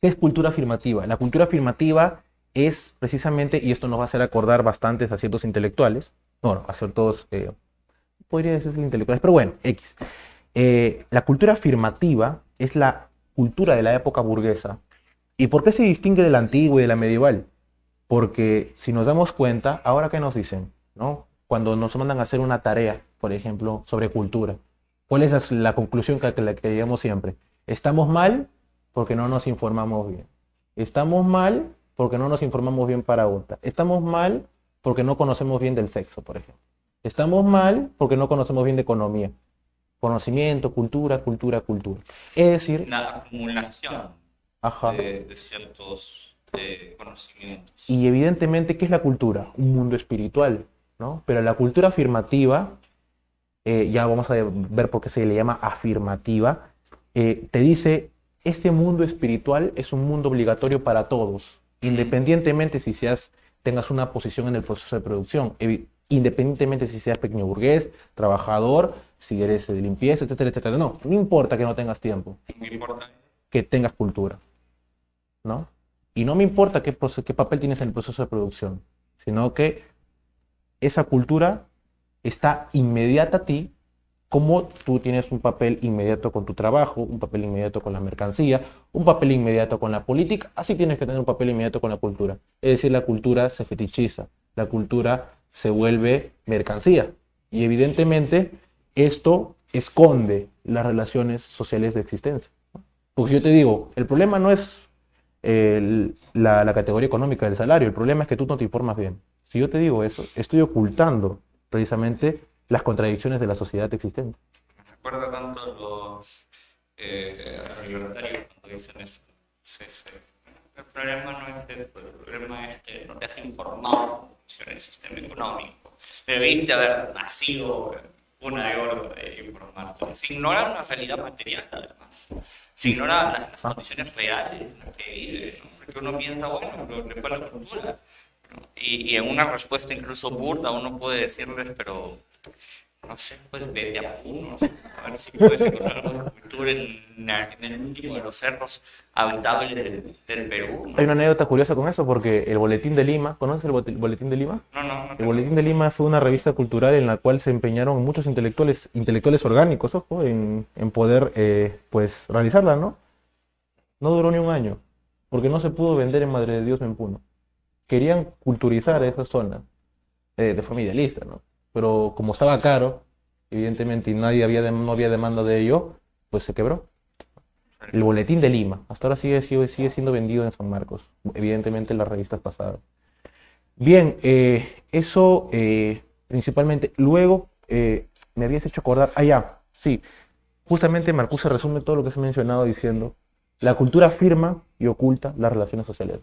¿Qué es cultura afirmativa? La cultura afirmativa es precisamente, y esto nos va a hacer acordar bastantes a ciertos intelectuales, bueno, a ciertos, eh, podría decirse intelectuales, pero bueno, X. Eh, la cultura afirmativa es la cultura de la época burguesa. ¿Y por qué se distingue de la antigua y de la medieval? Porque si nos damos cuenta, ahora que nos dicen, ¿no? Cuando nos mandan a hacer una tarea, por ejemplo, sobre cultura. ¿Cuál es la conclusión que, que, que llegamos siempre? Estamos mal porque no nos informamos bien. Estamos mal porque no nos informamos bien para otra. Estamos mal porque no conocemos bien del sexo, por ejemplo. Estamos mal porque no conocemos bien de economía. Conocimiento, cultura, cultura, cultura. Es decir... La acumulación De, ciertos eh, conocimientos. Y evidentemente, ¿qué es la cultura? Un mundo espiritual, ¿no? Pero la cultura afirmativa, eh, ya vamos a ver por qué se le llama afirmativa, eh, te dice, este mundo espiritual es un mundo obligatorio para todos, independientemente si seas, tengas una posición en el proceso de producción, independientemente si seas pequeño burgués, trabajador, si eres de limpieza, etcétera, etcétera. No, no importa que no tengas tiempo. Que tengas cultura. ¿No? Y no me importa qué, papel tienes en el proceso de producción, sino que esa cultura está inmediata a ti como tú tienes un papel inmediato con tu trabajo, un papel inmediato con la mercancía, un papel inmediato con la política, así tienes que tener un papel inmediato con la cultura. Es decir, la cultura se fetichiza, la cultura se vuelve mercancía. Y evidentemente esto esconde las relaciones sociales de existencia. Porque yo te digo, el problema no es la, la categoría económica del salario, el problema es que tú no te informas bien. Si yo te digo eso, estoy ocultando precisamente las contradicciones de la sociedad existente. Se acuerda tanto los eh, libertarios cuando dicen eso. El problema no es eso, el problema es que no te has informado sobre el sistema económico. Debiste haber nacido una de oro de informarte. Se ignora una realidad material, además. Se ignora las, las condiciones reales en las que vive, ¿no? porque uno piensa, bueno, pero le fue la cultura. Y, y en una respuesta incluso burda uno puede decirles, pero no sé, pues vete a Puno, a ver si puedes encontrar alguna cultura en, en, el último de los cerros habitables del, del Perú. Hay una anécdota curiosa con eso, porque el Boletín de Lima, ¿conoces el Boletín de Lima? No, no, no. El Boletín de Lima fue una revista cultural en la cual se empeñaron muchos intelectuales, intelectuales orgánicos, ojo, en, en poder, eh, pues, realizarla, ¿no? No duró ni un año, porque no se pudo vender en Madre de Dios en Puno. Querían culturizar esa zona eh, de forma idealista, ¿no? Pero como estaba caro, evidentemente, y nadie había no había demanda de ello, pues se quebró. El boletín de Lima, hasta ahora sigue, sigue, siendo vendido en San Marcos, evidentemente en las revistas pasadas. Bien, eh, eso eh, principalmente. Luego eh, me habías hecho acordar, ah, ya, sí, justamente Marcuse resume todo lo que se ha mencionado diciendo, la cultura afirma y oculta las relaciones sociales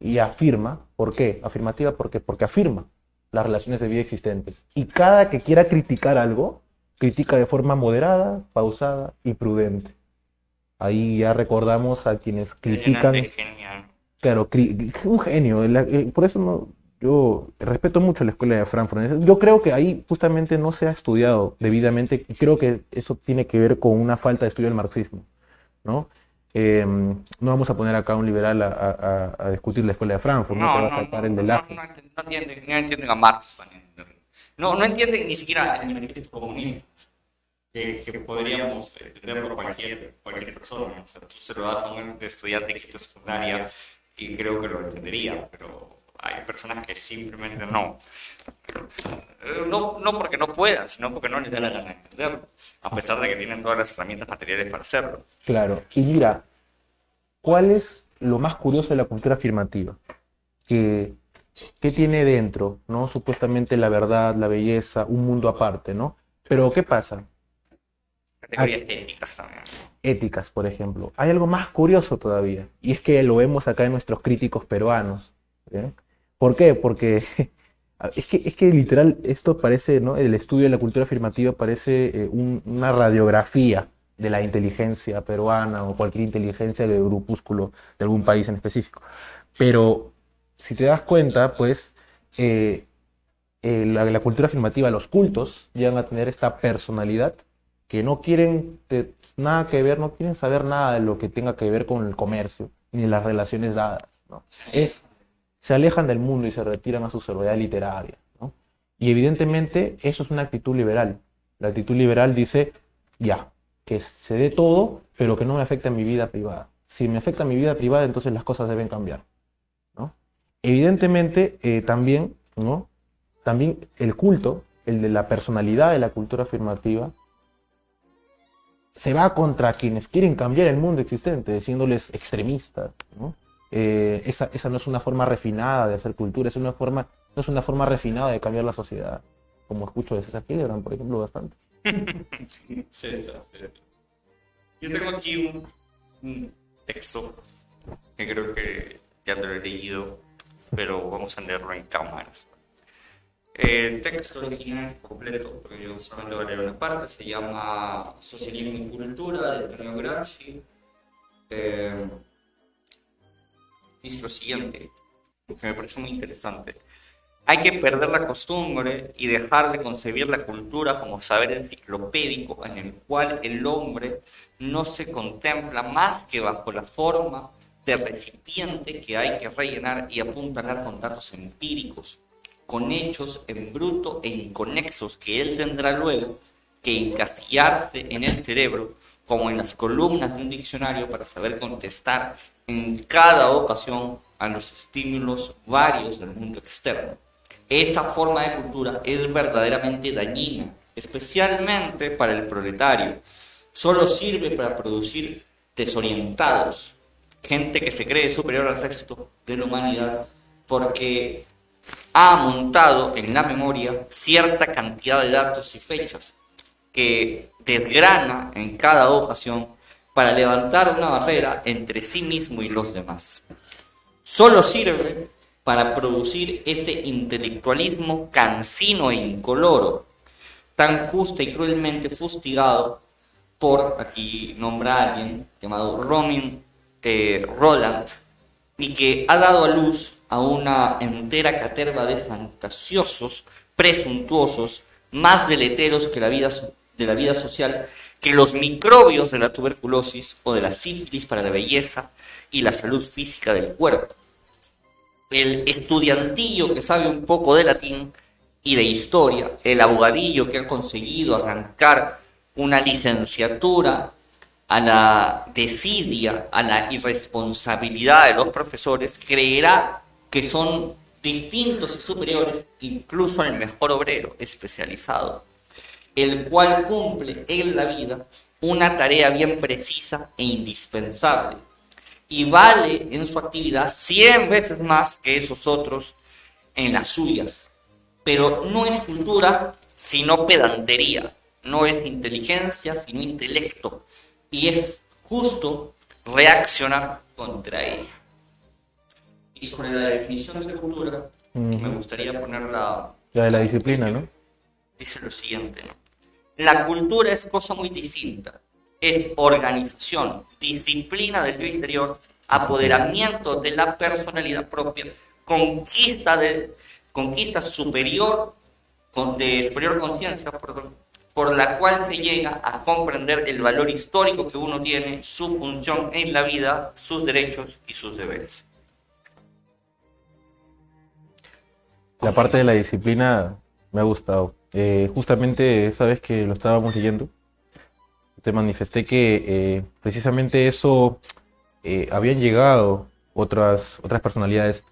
Y afirma, ¿por qué? Afirmativa, ¿por qué? Porque afirma las relaciones de vida existentes. Y cada que quiera criticar algo, critica de forma moderada, pausada y prudente. Ahí ya recordamos a quienes critican. Claro, un genio. Eh, por eso no, yo respeto mucho la escuela de Frankfurt. Yo creo que ahí justamente no se ha estudiado debidamente y creo que eso tiene que ver con una falta de estudio del marxismo. ¿no? Eh, no vamos a poner acá un liberal a, a, discutir la escuela de Frankfurt, no, no te va a saltar el de No, no, entienden, no entienden a Marx. No, no entienden ni siquiera el manifiesto comunista. Que, que, podríamos entender por cualquier, cualquier persona. O sea, tú se lo das a un estudiante de quinto secundaria y creo que lo entendería, pero hay personas que simplemente no. No, no porque no puedan, sino porque no les da la gana de entenderlo, a pesar de que tienen todas las herramientas materiales para hacerlo. Claro, y mira, ¿cuál es lo más curioso de la cultura afirmativa? Que, ¿Qué tiene dentro? ¿no? Supuestamente la verdad, la belleza, un mundo aparte, ¿no? Pero ¿qué pasa? Categorías éticas también. Éticas, por ejemplo. Hay algo más curioso todavía, y es que lo vemos acá en nuestros críticos peruanos. ¿eh? ¿Por qué? Porque es que, es que literal esto parece, ¿no? El estudio de la cultura afirmativa parece eh, una radiografía de la inteligencia peruana o cualquier inteligencia de grupúsculo de algún país en específico. Pero si te das cuenta, pues eh, eh, la, cultura afirmativa, los cultos llegan a tener esta personalidad que no quieren nada que ver, no quieren saber nada de lo que tenga que ver con el comercio ni las relaciones dadas. ¿no? Es se alejan del mundo y se retiran a su soledad literaria. Y evidentemente eso es una actitud liberal. La actitud liberal dice, ya, que se dé todo, pero que no me afecte a mi vida privada. Si me afecta a mi vida privada, entonces las cosas deben cambiar. ¿no? Evidentemente, eh, también, ¿no? también el culto, el de la personalidad de la cultura afirmativa, se va contra quienes quieren cambiar el mundo existente, diciéndoles extremistas. ¿no? Eh, esa, esa, no es una forma refinada de hacer cultura, es una forma, no es una forma refinada de cambiar la sociedad, como escucho de César Hildebrand, por ejemplo, bastante. César, yo tengo aquí un, texto que creo que ya te lo he leído, pero vamos a leerlo en cámaras. El texto original completo, porque yo voy a leer una parte, se llama Socialismo y Cultura de Antonio Gramsci. Eh, dice lo siguiente, que me parece muy interesante. Hay que perder la costumbre y dejar de concebir la cultura como saber enciclopédico en el cual el hombre no se contempla más que bajo la forma de recipiente que hay que rellenar y apuntalar con datos empíricos, con hechos en bruto e inconexos que él tendrá luego que encasillarse en el cerebro como en las columnas de un diccionario para saber contestar en cada ocasión a los estímulos varios del mundo externo. Esa forma de cultura es verdaderamente dañina, especialmente para el proletario. Solo sirve para producir desorientados, gente que se cree superior al resto de la humanidad, porque ha montado en la memoria cierta cantidad de datos y fechas que desgrana en cada ocasión para levantar una barrera entre sí mismo y los demás. Solo sirve para producir ese intelectualismo cansino e incoloro, tan justa y cruelmente fustigado por, aquí nombra a alguien llamado Romin eh, Roland, y que ha dado a luz a una entera caterva de fantasiosos, presuntuosos, más deleteros que la vida, de la vida social, que los microbios de la tuberculosis o de la sífilis para la belleza y la salud física del cuerpo. El estudiantillo que sabe un poco de latín y de historia, el abogadillo que ha conseguido arrancar una licenciatura a la desidia, a la irresponsabilidad de los profesores, creerá que son distintos y superiores incluso al mejor obrero especializado, el cual cumple en la vida una tarea bien precisa e indispensable y vale en su actividad 100 veces más que esos otros en las suyas. Pero no es cultura, sino pedantería. No es inteligencia, sino intelecto. Y es justo reaccionar contra ella. Y sobre la definición de cultura, me gustaría poner la... La de la disciplina, ¿no? Dice lo siguiente, ¿no? La cultura es cosa muy distinta es organización, disciplina del yo interior, apoderamiento de la personalidad propia, conquista, de, conquista superior, de superior conciencia, por la cual se llega a comprender el valor histórico que uno tiene, su función en la vida, sus derechos y sus deberes. La parte de la disciplina me ha gustado. Eh, justamente esa vez que lo estábamos leyendo, te manifesté que eh, precisamente eso eh, habían llegado otras, otras personalidades.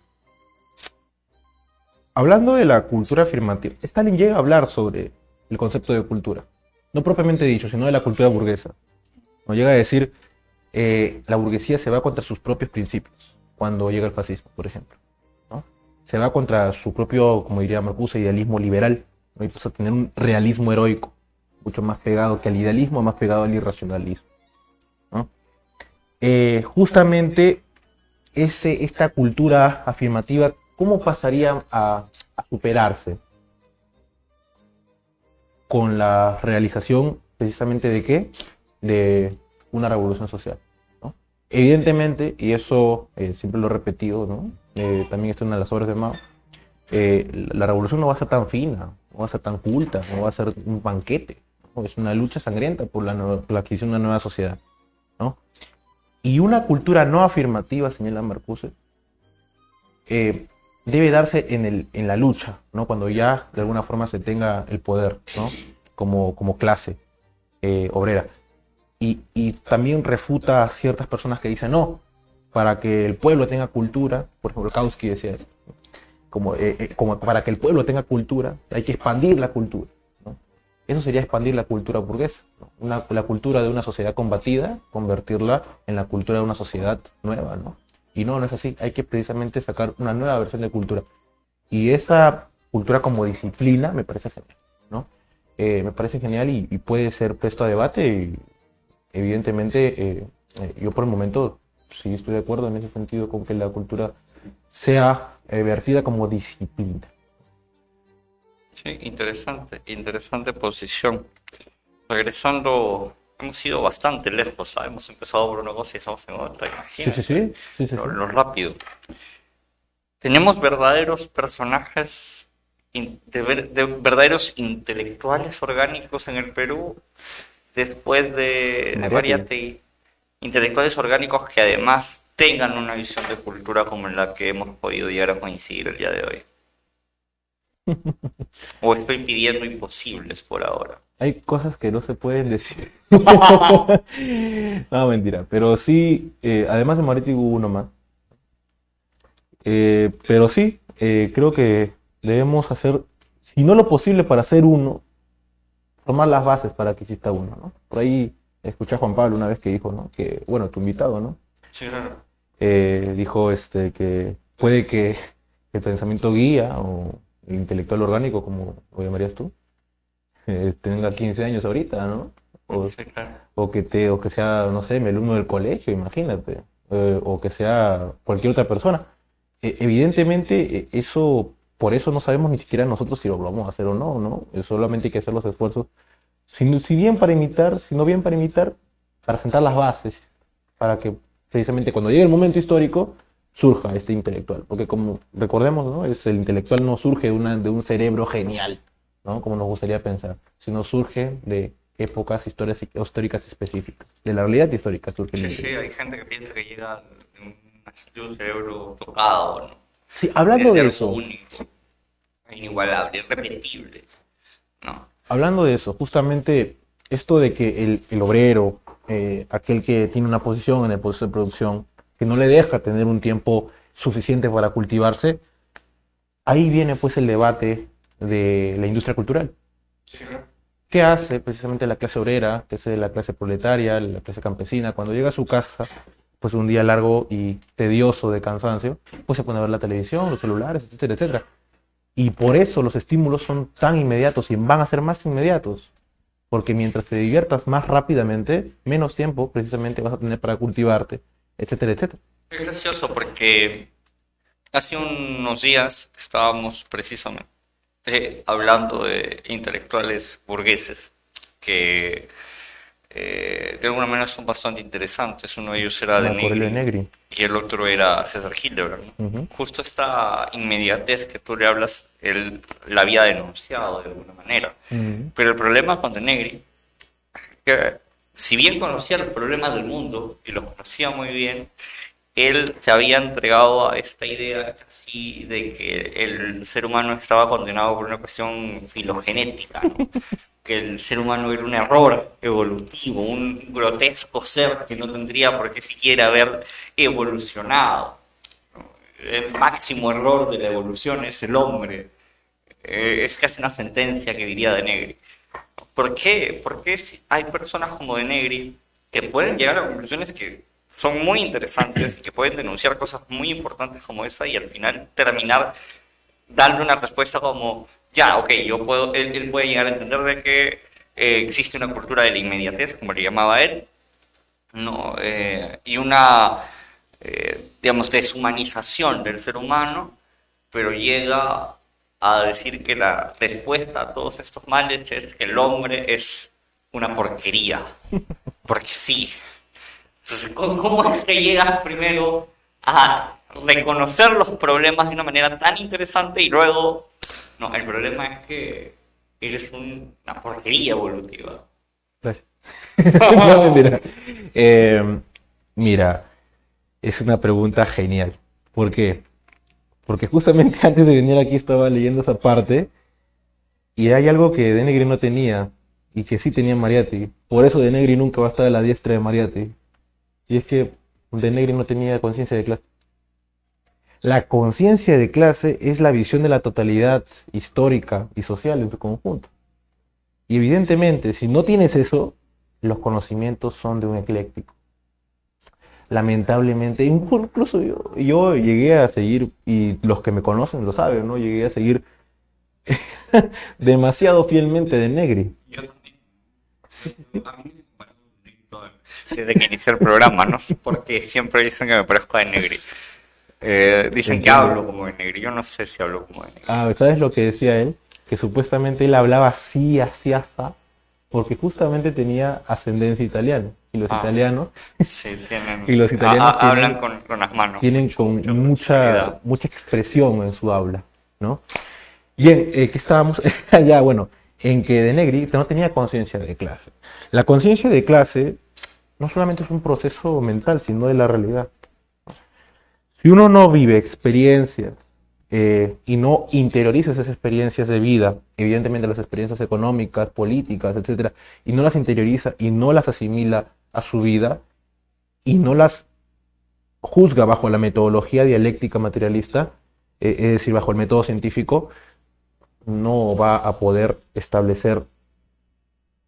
Hablando de la cultura afirmativa, Stalin llega a hablar sobre el concepto de cultura. No propiamente dicho, sino de la cultura burguesa. No llega a decir, la burguesía se va contra sus propios principios cuando llega el fascismo, por ejemplo. ¿no? Se va contra su propio, como diría Marcuse, idealismo liberal. ¿No? Y pasa a tener un realismo heroico mucho más pegado que al idealismo, más pegado al irracionalismo. Eh, justamente ese, esta cultura afirmativa, ¿cómo pasaría a, superarse? Con la realización precisamente de qué? De una revolución social. Evidentemente, y eso eh, siempre lo he repetido, ¿no? Eh, también está en una de las obras de Mao, la revolución no va a ser tan fina, no va a ser tan culta, no va a ser un banquete es una lucha sangrienta por la, adquisición de una nueva sociedad. ¿no? Y una cultura no afirmativa, señala Marcuse, eh, debe darse en, el, en la lucha, ¿no? cuando ya de alguna forma se tenga el poder ¿no? como, como clase eh, obrera. Y, y, también refuta a ciertas personas que dicen, no, para que el pueblo tenga cultura, por ejemplo, Kautsky decía, como, eh, eh, como para que el pueblo tenga cultura, hay que expandir la cultura. ¿no? Eso sería expandir la cultura burguesa, ¿no? Una- la cultura de una sociedad combatida, convertirla en la cultura de una sociedad nueva, ¿no? Y no, no es así, hay que precisamente sacar una nueva versión de cultura. Y esa cultura como disciplina me parece genial, ¿no? Eh, me parece genial y, y puede ser presto a debate y evidentemente eh, eh, yo por el momento sí estoy de acuerdo en ese sentido con que la cultura sea eh, vertida como disciplina. Sí, interesante, interesante posición. Regresando, hemos ido bastante lejos, ¿sabes? Hemos empezado por una cosa y estamos en otra, Sí, sí, sí. sí, sí, lo, lo rápido. Tenemos verdaderos personajes, de, ver- de verdaderos intelectuales orgánicos en el Perú, después de, de. Intelectuales orgánicos que además tengan una visión de cultura como en la que hemos podido llegar a coincidir el día de hoy. O estoy pidiendo imposibles por ahora. Hay cosas que no se pueden decir. no, mentira. Pero sí, eh, además de Moretti hubo uno más. Eh, pero sí, eh, creo que debemos hacer, si no lo posible para hacer uno, tomar las bases para que exista uno, ¿no? Por ahí escuché a Juan Pablo una vez que dijo, ¿no? Que, bueno, tu invitado, ¿no? Sí, claro. eh, dijo este, que puede que el pensamiento guía o el intelectual orgánico, como lo llamarías tú, eh, tenga 15 años ahorita, ¿no? O, Sí, claro. o que te, o que sea, no sé, mi alumno del colegio, imagínate, eh, o que sea cualquier otra persona. E- evidentemente, eh, eso, por eso no sabemos ni siquiera nosotros si lo vamos a hacer o no, ¿no? Solamente hay que hacer los esfuerzos, si, si bien para imitar, si no bien para imitar, para sentar las bases, para que precisamente cuando llegue el momento histórico surja este intelectual, porque como recordemos, ¿no? Es, el intelectual no surge de, una, de un cerebro genial, ¿no? Como nos gustaría pensar, sino surge de épocas historias- históricas específicas, de la realidad histórica surge Sí, sí, hay gente que piensa que llega de un, cerebro tocado, ¿no? Sí, hablando de eso, único, inigualable, irrepetible, ¿no? hablando de eso, justamente esto de que el, el obrero, eh, aquel que tiene una posición en el proceso de producción, que no le deja tener un tiempo suficiente para cultivarse, ahí viene pues el debate de la industria cultural. ¿Qué hace precisamente la clase obrera, que es la clase proletaria, la clase campesina, cuando llega a su casa, pues un día largo y tedioso de cansancio, pues se pone a ver la televisión, los celulares, etcétera, etcétera. Y por eso los estímulos son tan inmediatos y van a ser más inmediatos. Porque mientras te diviertas más rápidamente, menos tiempo precisamente vas a tener para cultivarte, etcétera, etcétera. Es gracioso porque hace unos días estábamos precisamente hablando de intelectuales burgueses que eh, de alguna manera son bastante interesantes. Uno de ellos era de Negri Negri. y el otro era César Hildebrand. ¿no? Ujú. Justo esta inmediatez que tú le hablas, él la había denunciado de alguna manera. Ujú. Pero el problema con De Negri, que si bien conocía los problemas del mundo y los conocía muy bien, él se había entregado a esta idea casi de que el ser humano estaba condenado por una cuestión filogenética, ¿no? que el ser humano era un error evolutivo, un grotesco ser que no tendría por qué siquiera haber evolucionado. El máximo error de la evolución es el hombre. Eh, es casi una sentencia que diría De Negri. ¿Por qué? Porque hay personas como De Negri que pueden llegar a conclusiones que son muy interesantes, que pueden denunciar cosas muy importantes como esa y al final terminar dando una respuesta como, ya, ok, yo puedo, él, él puede llegar a entender de que eh, existe una cultura de la inmediatez, como le llamaba él, ¿no? Eh, y una, eh, digamos, deshumanización del ser humano, pero llega a decir que la respuesta a todos estos males es que el hombre es una porquería, porque sí. ¿Cómo, es que llegas primero a reconocer los problemas de una manera tan interesante y luego, no, el problema es que eres un- una porquería evolutiva? No. Eh, mira, es una pregunta genial. ¿Por qué? Porque justamente antes de venir aquí estaba leyendo esa parte y hay algo que De Negri no tenía y que sí tenía Mariatti. Por eso De Negri nunca va a estar a la diestra de Mariatti. Y es que De Negri no tenía conciencia de clase. La conciencia de clase es la visión de la totalidad histórica y social en su conjunto. Y evidentemente, si no tienes eso, los conocimientos son de un ecléctico. Lamentablemente, incluso yo, yo llegué a seguir, y los que me conocen lo saben, ¿no? Llegué a seguir demasiado fielmente de Negri. Yo también. Desde que inicié el programa, no sé por qué siempre dicen que me parezco a Negri. Eh, dicen que hablo como de Negri, yo no sé si hablo como de Negri. Ah, ¿sabes lo que decía él? Que supuestamente él hablaba así, así, así, porque justamente tenía ascendencia italiana. Y los ah, italianos. Sí, tienen. y los italianos hablan con, las manos. Tienen con mucha, mucha expresión en su habla, ¿no? Bien, eh, que estábamos allá, bueno, en que De Negri no tenía conciencia de clase. La conciencia de clase no solamente es un proceso mental, sino de la realidad. Si uno no vive experiencias eh, y no interioriza esas experiencias de vida, evidentemente las experiencias económicas, políticas, etcétera, y no las interioriza y no las asimila a su vida y no las juzga bajo la metodología dialéctica materialista, eh, es decir, bajo el método científico, no va a poder establecer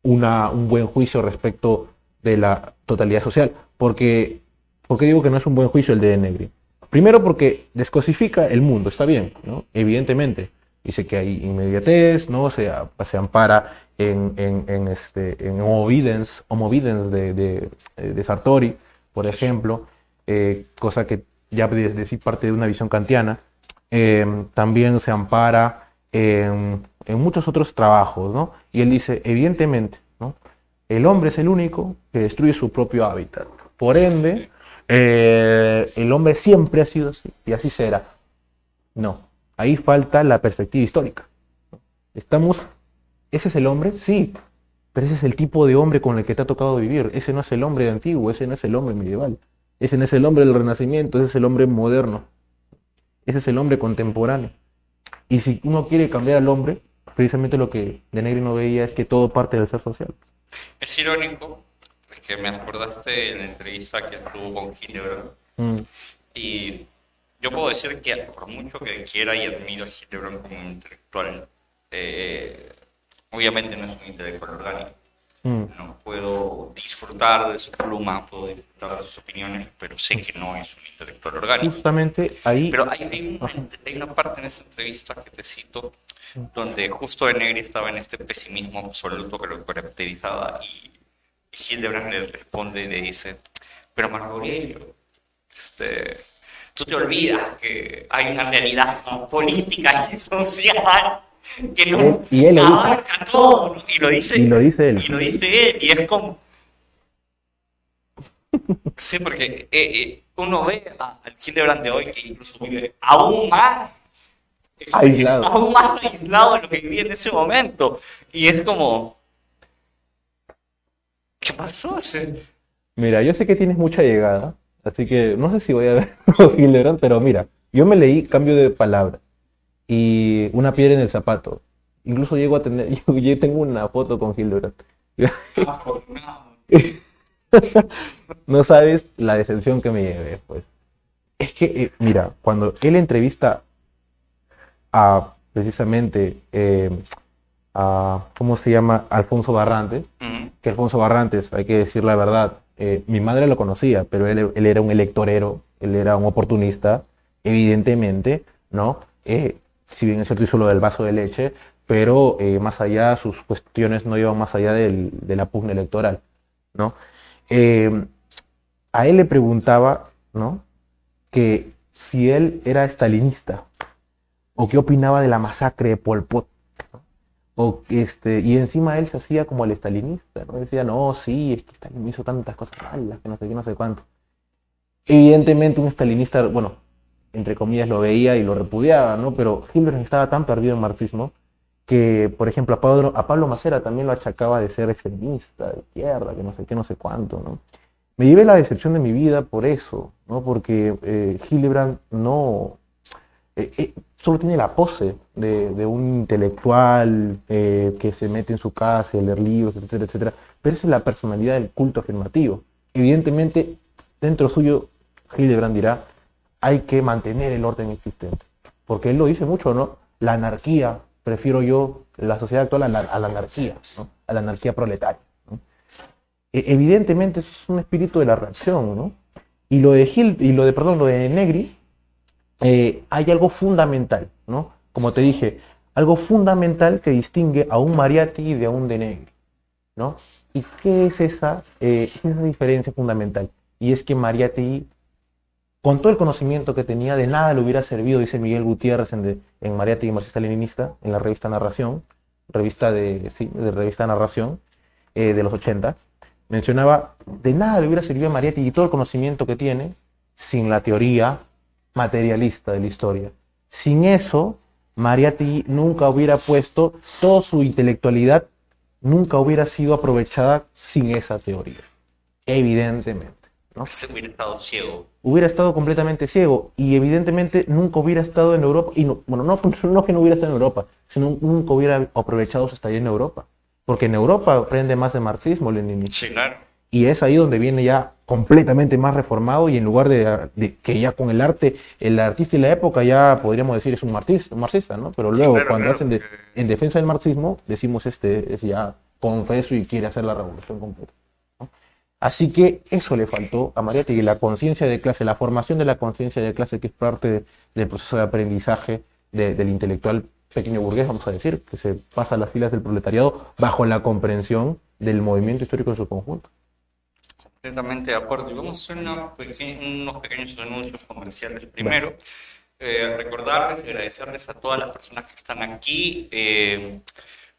una, un buen juicio respecto de la totalidad social. Porque, ¿Por qué digo que no es un buen juicio el de Negri? Primero porque descosifica el mundo, está bien, ¿no? evidentemente. Dice que hay inmediatez, ¿no? se, se ampara en, en, este, en homovidence, de, de, Sartori, por ejemplo, eh, cosa que ya desde sí parte de una visión kantiana. Eh, también se ampara en, en, muchos otros trabajos, ¿no? Y él dice, evidentemente. El hombre es el único que destruye su propio hábitat. Por ende, eh, el hombre siempre ha sido así y así será. No, ahí falta la perspectiva histórica. Estamos, ¿ese es el hombre? Sí, pero ese es el tipo de hombre con el que te ha tocado vivir. Ese no es el hombre antiguo, ese no es el hombre medieval. Ese no es el hombre del Renacimiento, ese es el hombre moderno. Ese es el hombre contemporáneo. Y si uno quiere cambiar al hombre, precisamente lo que De Negri no veía es que todo parte del ser social. Es irónico, es que me acordaste en la entrevista que tuvo con Hildebrand. Mm. Y yo puedo decir que por mucho que quiera y admiro a Hildebrand como un intelectual, eh, obviamente no es un intelectual orgánico. Mm. No puedo disfrutar de su pluma, puedo disfrutar de sus opiniones, pero sé que no es un intelectual orgánico. Justamente ahí. Pero hay, hay, una parte en esa entrevista que te cito, donde justo de Negri estaba en este pesimismo absoluto que lo caracterizaba y, Hildebrand le responde y le dice: Pero Marco Aurelio, este tú te olvidas que hay una realidad política y social que no y él, abarca todo, y lo dice, y lo dice él. Y lo dice él, y es como... Sí, porque eh, eh, uno ve al Chile de hoy que incluso vive aún más aislado. aún más aislado de lo que vivía en ese momento. Y es como... ¿Qué pasó? Mira, yo sé que tienes mucha llegada, así que no sé si voy a ver Hildebrand, pero mira, yo me leí Cambio de Palabra y una piedra en el zapato. Incluso llego a tener, yo, tengo una foto con Hildebrand. no sabes la decepción que me llevé, pues. Es que, eh, mira, cuando él entrevista a precisamente eh, a, ¿cómo se llama? Alfonso Barrantes, que Alfonso Barrantes, hay que decir la verdad, eh, mi madre lo conocía, pero él, él, era un electorero, él era un oportunista, evidentemente, ¿no? si bien es cierto hizo lo del vaso de leche, pero eh, más allá, sus cuestiones no iban más allá del, de la pugna electoral, ¿no? Eh, a él le preguntaba, ¿no? Que si él era estalinista, o qué opinaba de la masacre de Pol Pot, o este, y encima él se hacía como el estalinista, ¿no? Decía, no, sí, es que Stalin hizo tantas cosas malas, que no sé qué, no sé cuánto. Evidentemente un estalinista, bueno, entre comillas, lo veía y lo repudiaba, ¿no? Pero Hildebrand estaba tan perdido en marxismo que, por ejemplo, a Pablo, a Pablo Macera también lo achacaba de ser extremista, de izquierda, que no sé qué, no sé cuánto, ¿no? Me llevé la decepción de mi vida por eso, ¿no? Porque eh, Hildebrand no... Eh, eh, solo tiene la pose de, un intelectual que se mete en su casa a leer libros, etcétera, etcétera. Pero esa es la personalidad del culto afirmativo. Evidentemente, dentro suyo, Hildebrand dirá, hay que mantener el orden existente. Porque él lo dice mucho, ¿no? La anarquía, prefiero yo la sociedad actual a la, anarquía, ¿no? A la anarquía proletaria. E, evidentemente eso es un espíritu de la reacción, ¿no? Y lo de Gil, y lo de, perdón, lo de Negri, eh, hay algo fundamental, ¿no? Como te dije, algo fundamental que distingue a un Mariatti de un de Negri, ¿no? ¿Y qué es esa, eh, esa diferencia fundamental? Y es que Mariatti, con todo el conocimiento que tenía, de nada le hubiera servido, dice Miguel Gutiérrez en, Mariatti y Marxista-Leninista, en la revista Narración, revista de, sí, de revista Narración eh, de los 80, mencionaba, de nada le hubiera servido a Mariatti y todo el conocimiento que tiene sin la teoría materialista de la historia. Sin eso, Mariatti nunca hubiera puesto toda su intelectualidad, nunca hubiera sido aprovechada sin esa teoría. Evidentemente. ¿no? hubiera estado ciego. Hubiera estado completamente ciego y evidentemente nunca hubiera estado en Europa. Y no, bueno, no, no que no hubiera estado en Europa, sino nunca hubiera aprovechado su estadía en Europa. Porque en Europa aprende más de marxismo, leninismo. Sí, claro. Y es ahí donde viene ya completamente más reformado y en lugar de, que ya con el arte, el artista y la época ya podríamos decir es un marxista, marxista ¿no? Pero luego cuando hacen en defensa del marxismo, decimos este es ya confeso y quiere hacer la revolución completa. Así que eso le faltó a Mariátegui, la conciencia de clase, la formación de la conciencia de clase que es parte del proceso de aprendizaje del intelectual pequeño burgués, vamos a decir, que se pasa a las filas del proletariado bajo la comprensión del movimiento histórico en su conjunto. Completamente de acuerdo. Y vamos a hacer unos pequeños anuncios comerciales primero. Eh, recordarles y agradecerles a todas las personas que están aquí eh,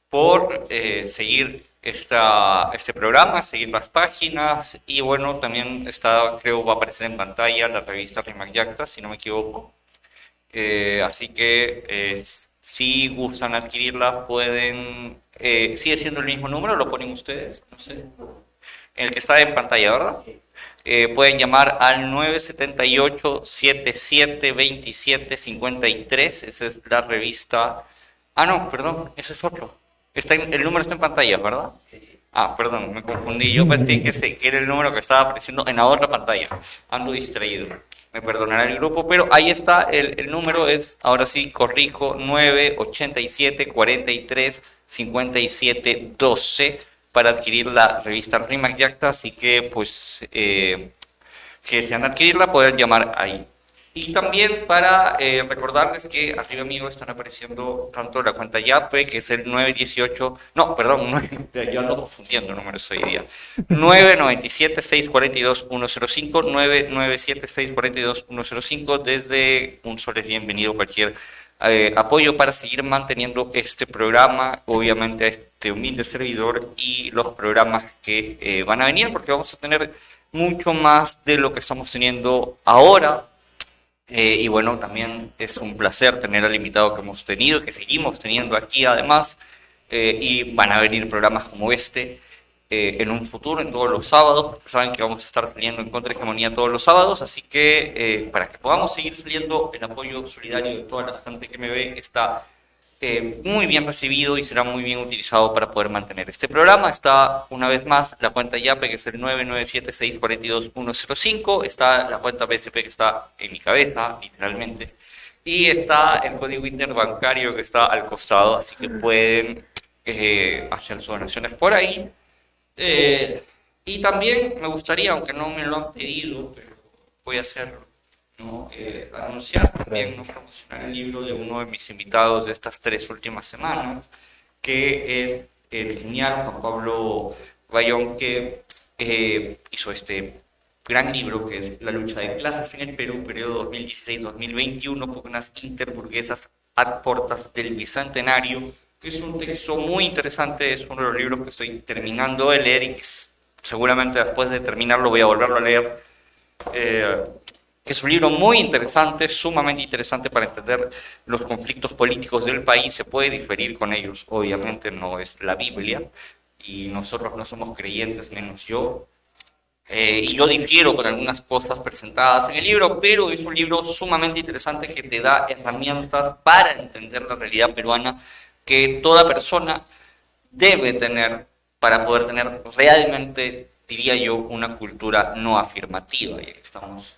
por eh, seguir esta, este programa, seguir las páginas y bueno, también está, creo va a aparecer en pantalla la revista Rimac Yacta, si no me equivoco. así que si gustan adquirirla, pueden. Eh, ¿Sigue siendo el mismo número? ¿Lo ponen ustedes? No sé. El que está en pantalla, ¿verdad? Eh, pueden llamar al 978-7727-53. Esa es la revista. Ah, no, perdón, ese es otro. Está el número está en pantalla, ¿verdad? Ah, perdón, me confundí. Yo pensé que, ese, era el número que estaba apareciendo en la otra pantalla. Ando distraído me perdonará el grupo, pero ahí está, el, el número es, ahora sí, corrijo, 987 43 57 12 para adquirir la revista Rimac Yacta, así que pues eh, si desean adquirirla pueden llamar ahí. Y también para eh, recordarles que arriba mío están apareciendo tanto la cuenta YAPE, que es el 918, no, perdón, 9, yo ando confundiendo números hoy día, 997-642-105, 997-642-105, desde un sol es bienvenido cualquier eh, apoyo para seguir manteniendo este programa, obviamente a este humilde servidor y los programas que eh, van a venir, porque vamos a tener mucho más de lo que estamos teniendo ahora. Eh, y bueno, también es un placer tener al invitado que hemos tenido, que seguimos teniendo aquí además, y van a venir programas como este eh, en un futuro, en todos los sábados, porque saben que vamos a estar saliendo en contra de hegemonía todos los sábados, así que para que podamos seguir saliendo, el apoyo solidario de toda la gente que me ve está eh, muy bien recibido y será muy bien utilizado para poder mantener este programa. Está una vez más la cuenta YAPE que es el 997-642-105, está la cuenta BSP que está en mi cabeza, literalmente, y está el código interbancario que está al costado, así que pueden eh, hacer sus donaciones por ahí. Eh, y también me gustaría, aunque no me lo han pedido, pero voy a hacerlo ¿no? Eh, anunciar también, no promocionar el libro de uno de mis invitados de estas tres últimas semanas, que es el genial Juan Pablo Bayón, que eh, hizo este gran libro que es La lucha de clases en el Perú, periodo 2016-2021, con unas interburguesas a portas del Bicentenario, que es un texto muy interesante, es uno de los libros que estoy terminando de leer y que seguramente después de terminarlo voy a volverlo a leer. Eh, es un libro muy interesante, sumamente interesante para entender los conflictos políticos del país. Se puede diferir con ellos, obviamente no es la Biblia, y nosotros no somos creyentes, menos yo. Eh, y yo difiero con algunas cosas presentadas en el libro, pero es un libro sumamente interesante que te da herramientas para entender la realidad peruana que toda persona debe tener para poder tener realmente, diría yo, una cultura no afirmativa. Y estamos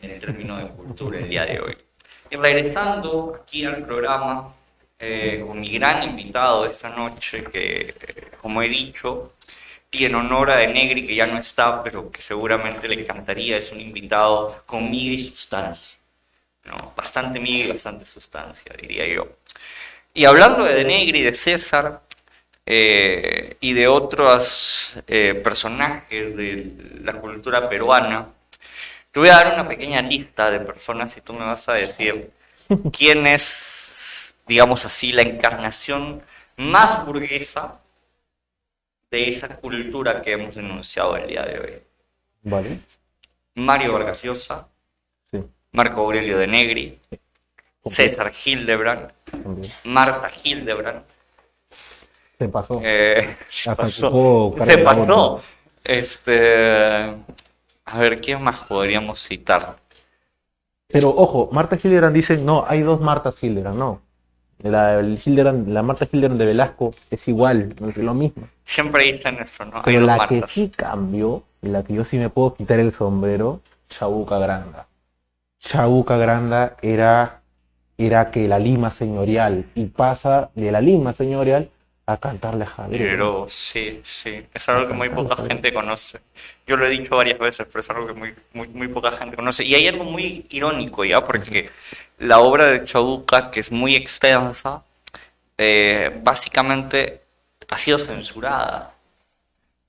en el término de cultura el día de hoy. Y regresando aquí al programa, eh, con mi gran invitado esta noche, que como he dicho, y en honor a De Negri, que ya no está, pero que seguramente le encantaría, es un invitado con miga y sustancia. ¿no? Bastante miga y bastante sustancia, diría yo. Y hablando de De Negri, de César, eh, y de otros eh, personajes de la cultura peruana, te voy a dar una pequeña lista de personas y tú me vas a decir quién es, digamos así, la encarnación más burguesa de esa cultura que hemos denunciado el día de hoy. Vale. Mario Vargas Llosa, Sí. Marco Aurelio de Negri, César Hildebrand, también. Marta Hildebrand, Se pasó. Eh, se Hasta pasó. Se pasó. Este, a ver, ¿quién más podríamos citar? Pero ojo, Marta Hildebrand dice, no, hay dos Martas Hildebrand, no. La, Hildebrand- la Marta Hildebrand de Velasco es igual, es lo mismo. Siempre dicen eso, ¿no? Hay Pero dos la que sí cambió, la que yo sí me puedo quitar el sombrero, Chabuca Granda. Chabuca Granda era, era que la Lima señorial y pasa de la Lima señorial a cantarle a Javier. Pero sí, sí, es algo que muy poca gente conoce. Yo lo he dicho varias veces, pero es algo que muy, muy, muy poca gente conoce. Y hay algo muy irónico ya, porque la obra de Chabuca, que es muy extensa, eh, básicamente ha sido censurada.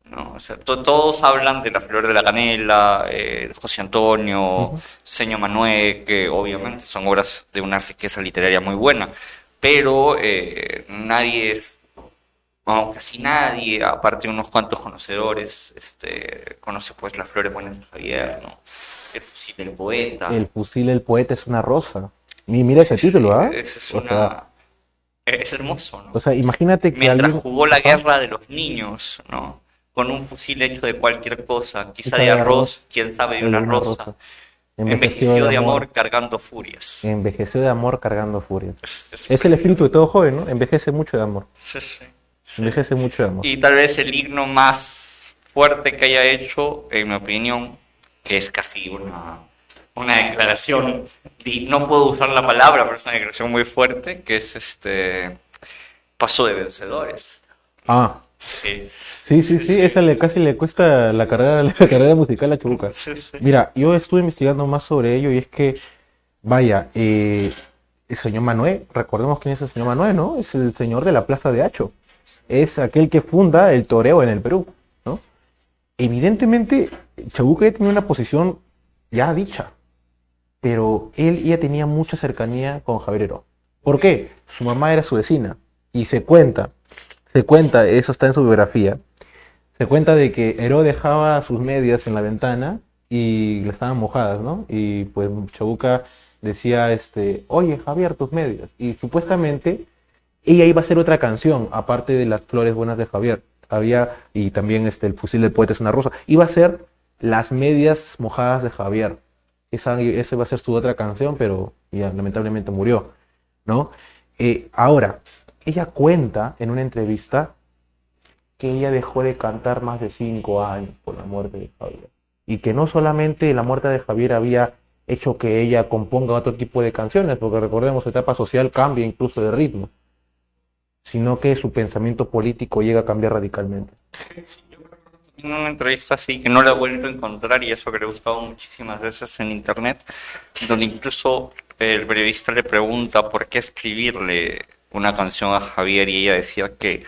¿No? O sea, to- todos hablan de La Flor de la Canela, eh, José Antonio, Señor Manuel, que obviamente son obras de una riqueza literaria muy buena, pero eh, nadie es casi nadie, aparte de unos cuantos conocedores, este, conoce pues las flores buenas de Javier, ¿no? El fusil del poeta. El fusil del poeta es una rosa. Y mira ese título, ¿ah? Ese es O una... sea, Es hermoso, ¿no? o sea, imagínate que Mientras alguien... jugó la guerra de los niños, ¿no? Con un fusil hecho de cualquier cosa, quizá de arroz, quién sabe de una rosa. Envejeció de amor cargando furias. Envejeció de amor cargando furia. Es- el espíritu de todo joven, ¿no? Envejece mucho de amor. sí, sí, sí. Envejece mucho de amor. Y tal vez el himno más fuerte que haya hecho, en mi opinión, que es casi una, una declaración, no puedo usar la palabra, pero es una declaración muy fuerte, que es este Paso de Vencedores. Ah, Sí, sí, sí, sí, esa le, casi le cuesta la carrera, la carrera musical a Chabuca. sí, sí. Mira, yo estuve investigando más sobre ello y es que, vaya, eh, el señor Manuel, recordemos quién es el señor Manuel, ¿no? Es el señor de la Plaza de Hacho. Es aquel que funda el toreo en el Perú, ¿no? Evidentemente, Chabuca ya tenía una posición ya dicha, pero él ya tenía mucha cercanía con Javier Heró. ¿Por qué? Su mamá era su vecina y se cuenta, se cuenta, eso está en su biografía, se cuenta de que Heró dejaba sus medias en la ventana y estaban mojadas, ¿no? Y pues Chabuca decía, este, oye Javier, tus medias. Y supuestamente ella iba a hacer otra canción, aparte de las flores buenas de Javier. Había, y también este, el fusil del poeta es una rosa. Iba a ser las medias mojadas de Javier. Esa, esa iba a ser su otra canción, pero ya lamentablemente murió, ¿no? Eh, ahora, ella cuenta en una entrevista que ella dejó de cantar más de cinco años por la muerte de Javier. Y que no solamente la muerte de Javier había hecho que ella componga otro tipo de canciones, porque recordemos, su etapa social cambia incluso de ritmo, sino que su pensamiento político llega a cambiar radicalmente. En una entrevista así que no la he vuelto a encontrar y eso que le he buscado muchísimas veces en internet, donde incluso el periodista le pregunta por qué escribirle una canción a Javier y ella decía que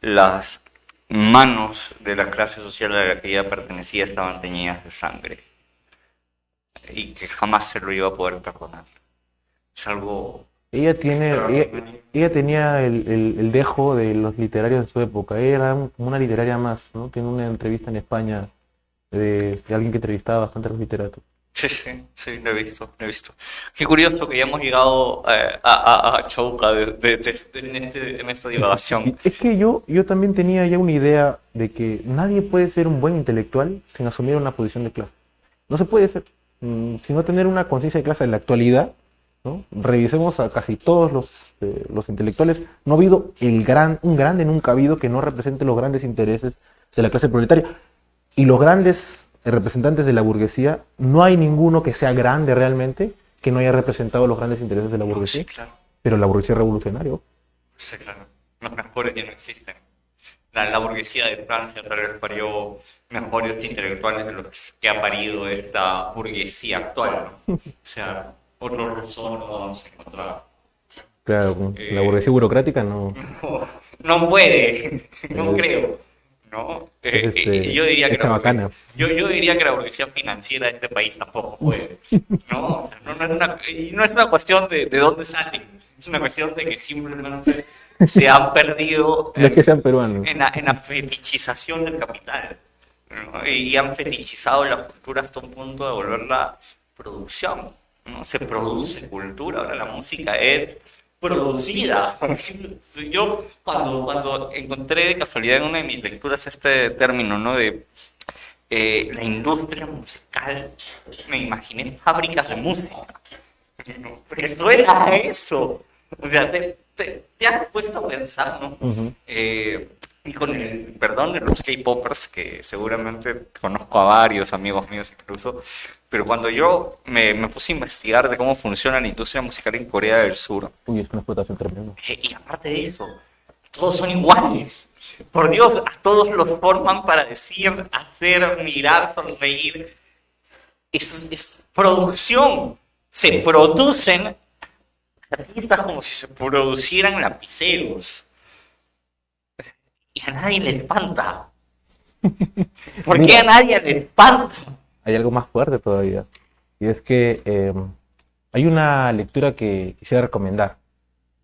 las manos de la clase social a la que ella pertenecía estaban teñidas de sangre y que jamás se lo iba a poder perdonar. Es algo... Ella tiene, ella, ella tenía el, el- el dejo de los literarios de su época. Ella era una literaria más, ¿no? Tiene una entrevista en España de, de alguien que entrevistaba bastante a los literatos. Sí, sí, sí, lo he visto, lo he visto. Qué curioso que ya hemos llegado eh, a, a, a Chauca de, de- de- en, este- en esta divagación. Es que yo, yo también tenía ya una idea de que nadie puede ser un buen intelectual sin asumir una posición de clase. No se puede ser, mm, sino tener una conciencia de clase en la actualidad. ¿no? Revisemos a casi todos los, eh, los intelectuales. No ha habido el gran, un grande nunca ha habido que no represente los grandes intereses de la clase proletaria. Y los grandes representantes de la burguesía, no hay ninguno que sea grande realmente que no haya representado los grandes intereses de la burguesía. Sí, claro. Pero la burguesía es revolucionario. Sí, claro. Los mejores ya no existen. La, la burguesía de Francia tal vez parió mejores intelectuales de los que ha parido esta burguesía actual. ¿no? O sea, otro Rousseau no vamos a encontrar. Claro, con Eh. la burguesía burocrática no. No, no puede, no creo. ¿No? Eh, Es, este, yo diría que la yo, yo diría que la burguesía financiera de este país tampoco puede. ¿no? O sea, no, no es una, y no es una cuestión de, de dónde salen, es una cuestión de que simplemente se han perdido es que sean peruanos. en la, en la fetichización del capital. ¿no? Y han fetichizado la cultura hasta un punto de volverla producción. ¿no? Se produce cultura, ahora la música es producida. Yo cuando, cuando encontré de casualidad en una de mis lecturas este término, ¿no? De eh, la industria musical, me imaginé fábricas de música. Porque suena a eso. O sea, te, te, te has puesto a pensar, ¿no? Eh, y con el perdón de los K-popers, que seguramente conozco a varios amigos míos incluso, pero cuando yo me, me puse a investigar de cómo funciona la industria musical en Corea del Sur, Uy, es una explotación tremenda. eh, y aparte de eso, todos son iguales. Por Dios, a todos los forman para decir, hacer, mirar, sonreír. Es, es producción. Se producen artistas como si se producieran lapiceros. Y a nadie le espanta. ¿Por qué a nadie le espanta? Hay algo más fuerte todavía. Y es que eh, hay una lectura que quisiera recomendar.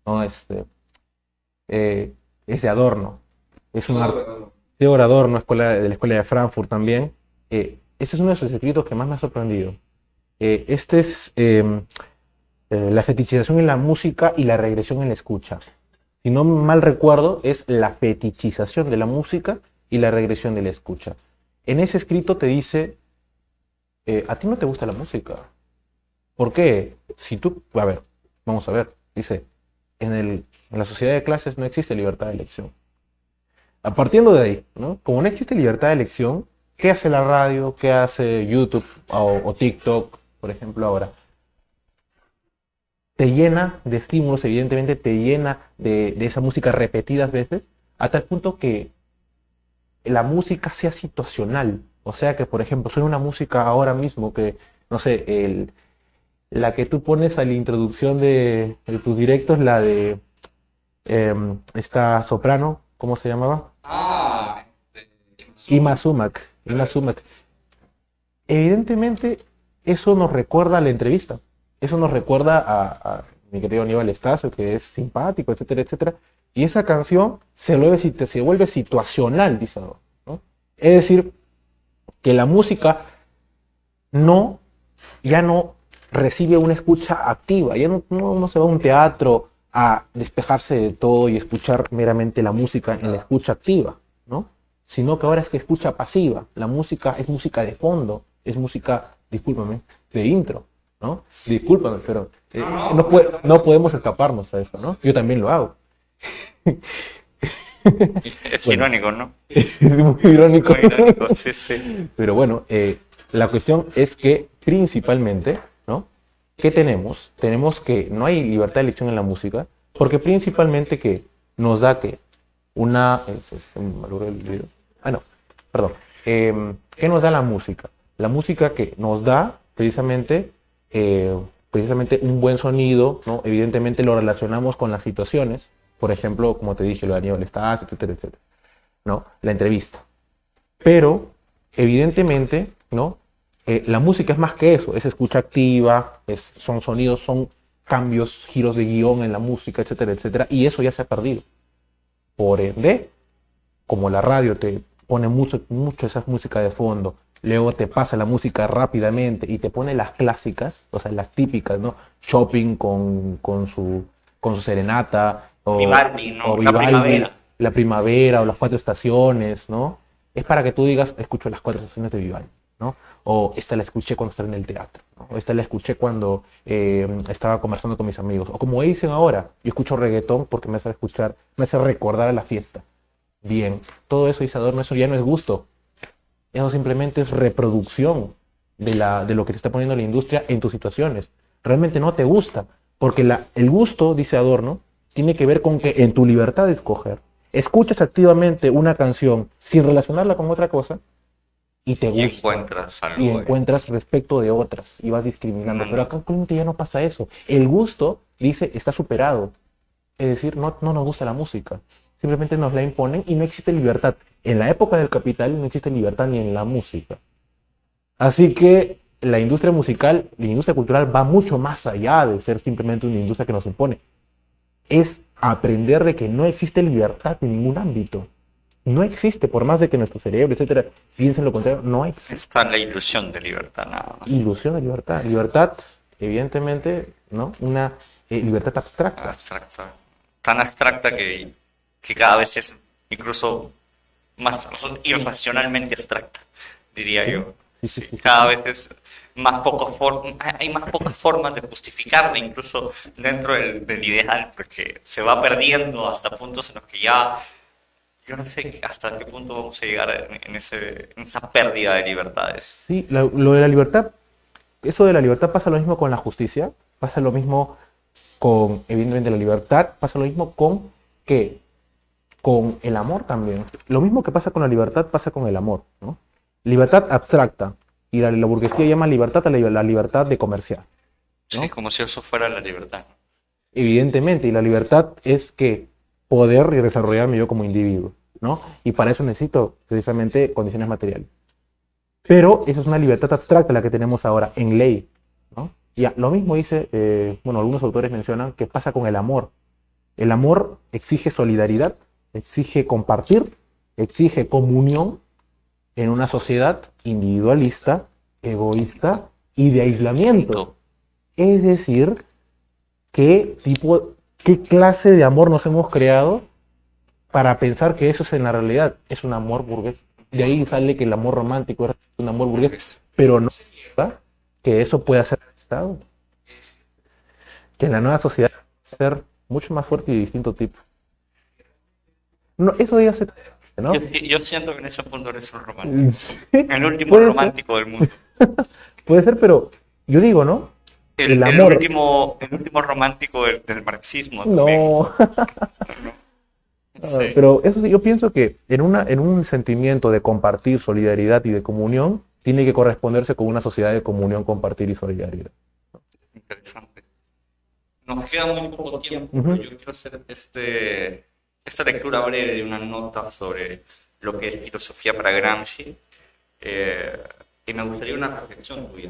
¿no? Este, eh, es de Adorno. Es un arte. Theodor Adorno, escuela, de la Escuela de Frankfurt también. Eh, este es uno de sus escritos que más me ha sorprendido. Este es la fetichización en la música y la regresión en la escucha. Si no mal recuerdo, es la fetichización de la música y la regresión de la escucha. En ese escrito te dice, eh, a ti no te gusta la música. ¿Por qué? Si tú, a ver, vamos a ver, dice, en, el, en la sociedad de clases no existe libertad de elección. A partiendo de ahí, ¿no? Como no existe libertad de elección, ¿qué hace la radio? ¿Qué hace YouTube o, o TikTok, por ejemplo, ahora? Te llena de estímulos, evidentemente te llena de, de esa música repetidas veces, a tal punto que la música sea situacional. O sea que, por ejemplo, suena una música ahora mismo que, no sé, el, la que tú pones a la introducción de, de tus directos, la de em, esta soprano, ¿cómo se llamaba? Ah, Ima Sumac. Ima Sumac. Evidentemente, eso nos recuerda a la entrevista. Eso nos recuerda a, mi querido Aníbal Estacio, que es simpático, etcétera, etcétera. Y esa canción se vuelve, situacional, dice ¿no? Es decir, que la música no, ya no recibe una escucha activa, ya no, no, no se va a un teatro a despejarse de todo y escuchar meramente la música en la escucha activa, ¿no? Sino que ahora es que escucha pasiva. La música es música de fondo, es música, discúlpame, de intro, ¿no? Discúlpame, pero eh, no, pue- no podemos escaparnos a eso, ¿no? Yo también lo hago. es Bueno. irónico, ¿no? Es muy irónico. Muy irónico, sí, sí. Pero bueno, eh, la cuestión es que principalmente, ¿no? ¿Qué tenemos? Tenemos que no hay libertad de elección en la música, porque principalmente que nos da que una... eh. Ah, no, perdón. Em, ¿Qué nos da la música? La música que nos da precisamente, eh, precisamente un buen sonido, ¿no? Evidentemente lo relacionamos con las situaciones, por ejemplo, como te dije, lo de Aníbal Estacio, etcétera, etcétera, ¿no? La entrevista. Pero, evidentemente, ¿no? Eh, la música es más que eso, es escucha activa, es, son sonidos, son cambios, giros de guion en la música, etcétera, etcétera, y eso ya se ha perdido. Por ende, como la radio te pone mucho, mucho esa música de fondo, luego te pasa la música rápidamente y te pone las clásicas, o sea, las típicas, ¿no? Shopping con, con su, con su serenata, o, Vivaldi, ¿no? o La primavera. la primavera o las cuatro estaciones, ¿no? Es para que tú digas, escucho las cuatro estaciones de Vivaldi, ¿no? O esta la escuché cuando estaba en el teatro, ¿no? O esta la escuché cuando eh, estaba conversando con mis amigos. O como dicen ahora, yo escucho reggaetón porque me hace escuchar, me hace recordar a la fiesta. Bien, todo eso, Isador, eso ya no es gusto. Eso simplemente es reproducción de, la, de lo que te está poniendo la industria en tus situaciones. Realmente no te gusta, porque la, el gusto, dice Adorno, tiene que ver con que en tu libertad de escoger, escuchas activamente una canción sin relacionarla con otra cosa y te gusta. Y encuentras algo. Y encuentras respecto de otras y vas discriminando. No, Pero acá actualmente ya no pasa eso. El gusto, dice, está superado. Es decir, no, no nos gusta la música. Simplemente nos la imponen y no existe libertad. En la época del capital no existe libertad ni en la música. Así que la industria musical, la industria cultural va mucho más allá de ser simplemente una industria que nos impone. Es aprender de que no existe libertad en ningún ámbito. No existe, por más de que nuestro cerebro, etcétera, piensen lo contrario, no existe Está la ilusión de libertad, nada más. ilusión de libertad. Libertad, evidentemente, ¿no? Una eh, libertad abstracta. abstracta, tan abstracta que, que cada vez es incluso más irracionalmente abstracta, diría yo. Sí, cada vez es más poco hay más pocas formas de justificarla incluso dentro del, del ideal, porque se va perdiendo hasta puntos en los que ya yo no sé hasta qué punto vamos a llegar en, en ese, en esa pérdida de libertades. Sí, la- lo de la libertad, eso de la libertad pasa lo mismo con la justicia, pasa lo mismo con, evidentemente, la libertad, pasa lo mismo con que con el amor también. Lo mismo que pasa con la libertad pasa con el amor, ¿no? Libertad abstracta. Y la, la burguesía llama libertad a la, la libertad de comerciar. ¿no? Sí, como si eso fuera la libertad. Evidentemente, y la libertad es que poder y desarrollarme yo como individuo, ¿no? Y para eso necesito precisamente condiciones materiales. Pero esa es una libertad abstracta la que tenemos ahora en ley, ¿no? Y lo mismo dice, eh, bueno, algunos autores mencionan que pasa con el amor. El amor exige solidaridad, exige compartir, exige comunión en una sociedad individualista, egoísta y de aislamiento. Es decir, qué tipo, qué clase de amor nos hemos creado para pensar que eso es en la realidad, es un amor burgués. De ahí sale que el amor romántico es un amor burgués, pero no que eso pueda ser Estado. Que en la nueva sociedad va a ser mucho más fuerte y de distinto tipo. No, eso ya se... ¿no? Yo, yo siento que en ese punto eres un romántico. El último romántico del mundo. Puede ser, pero yo digo, ¿no? El, El el amor. último, el último romántico del, del marxismo. No. Pero eso yo pienso que en, una, en un sentimiento de compartir, solidaridad y de comunión, tiene que corresponderse con una sociedad de comunión, compartir y solidaridad. Interesante. Nos queda muy poco tiempo, pero yo quiero hacer este, esta lectura breve de una nota sobre lo que es filosofía para Gramsci. eh, y me gustaría una reflexión tuya.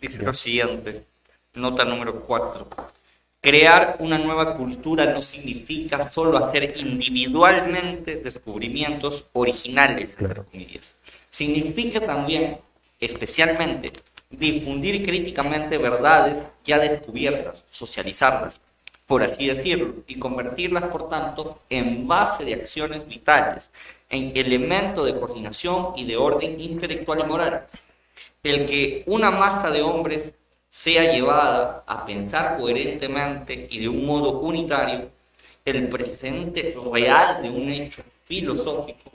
Dice lo siguiente, nota número 4. Crear una nueva cultura no significa solo hacer individualmente descubrimientos originales, entre comillas. Significa también, especialmente, difundir críticamente verdades ya descubiertas, socializarlas, por así decirlo, y convertirlas, por tanto, en base de acciones vitales, en elemento de coordinación y de orden intelectual y moral. El que una masa de hombres sea llevada a pensar coherentemente y de un modo unitario el presente real de un hecho filosófico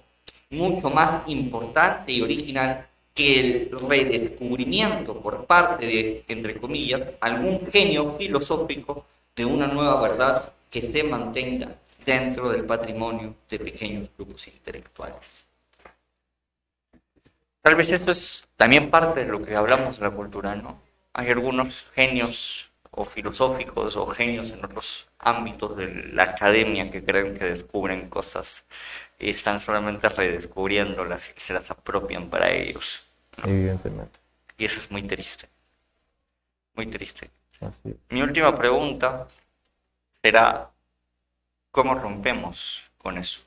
mucho más importante y original que el redescubrimiento por parte de, entre comillas, algún genio filosófico de una nueva verdad que se mantenga dentro del patrimonio de pequeños grupos intelectuales. Tal vez eso es también parte de lo que hablamos de la cultura, ¿no? Hay algunos genios o filosóficos o genios en otros ámbitos de la academia que creen que descubren cosas y están solamente redescubriéndolas y se las apropian para ellos. Evidentemente. Y eso es muy triste. Muy triste. Mi última pregunta será, ¿cómo rompemos con eso?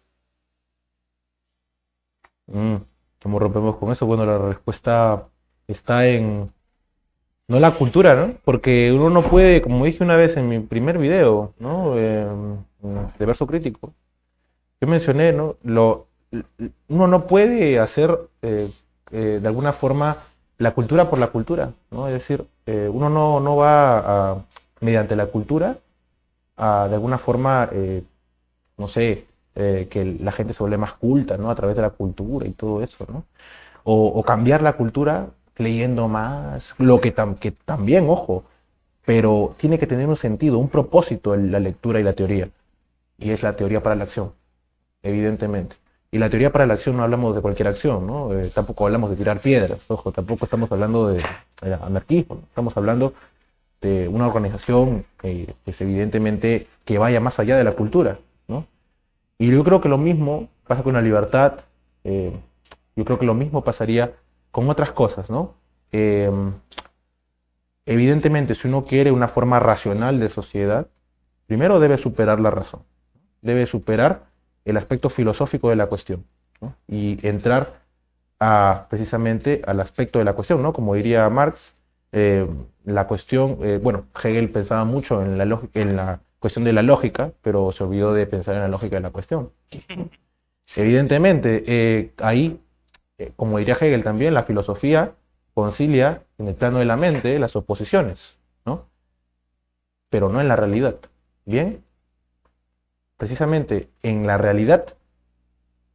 Mm, ¿Cómo rompemos con eso? Bueno, la respuesta está en, no la cultura, ¿no? Porque uno no puede, como dije una vez en mi primer video, ¿no? Eh, de verso crítico, yo mencioné, ¿no? Lo, uno no puede hacer eh, eh, de alguna forma la cultura por la cultura, ¿no? Es decir, eh, uno no, no va a, mediante la cultura a de alguna forma, eh, no sé, eh, que la gente se vuelve más culta, ¿no? A través de la cultura y todo eso, ¿no? o, cambiar la cultura leyendo más, lo que, que también, ojo, pero tiene que tener un sentido, un propósito en la lectura y la teoría. Y es la teoría para la acción, evidentemente. Y la teoría para la acción no hablamos de cualquier acción, ¿no? Eh, tampoco hablamos de tirar piedras, ojo, tampoco estamos hablando de, anarquismo, estamos hablando de una organización que pues, evidentemente que vaya más allá de la cultura, ¿no? Y yo creo que lo mismo pasa con la libertad, eh, yo creo que lo mismo pasaría con otras cosas, ¿no? Eh, evidentemente, si uno quiere una forma racional de sociedad, primero debe superar la razón, debe superar el aspecto filosófico de la cuestión y entrar a, precisamente al aspecto de la cuestión, ¿no? Como diría Marx, eh, la cuestión, eh, bueno, Hegel pensaba mucho en la, en la cuestión de la lógica, pero se olvidó de pensar en la lógica de la cuestión. Evidentemente, eh, ahí, como diría Hegel también, la filosofía concilia en el plano de la mente las oposiciones, ¿no? Pero no en la realidad. ¿Bien? Precisamente en la realidad,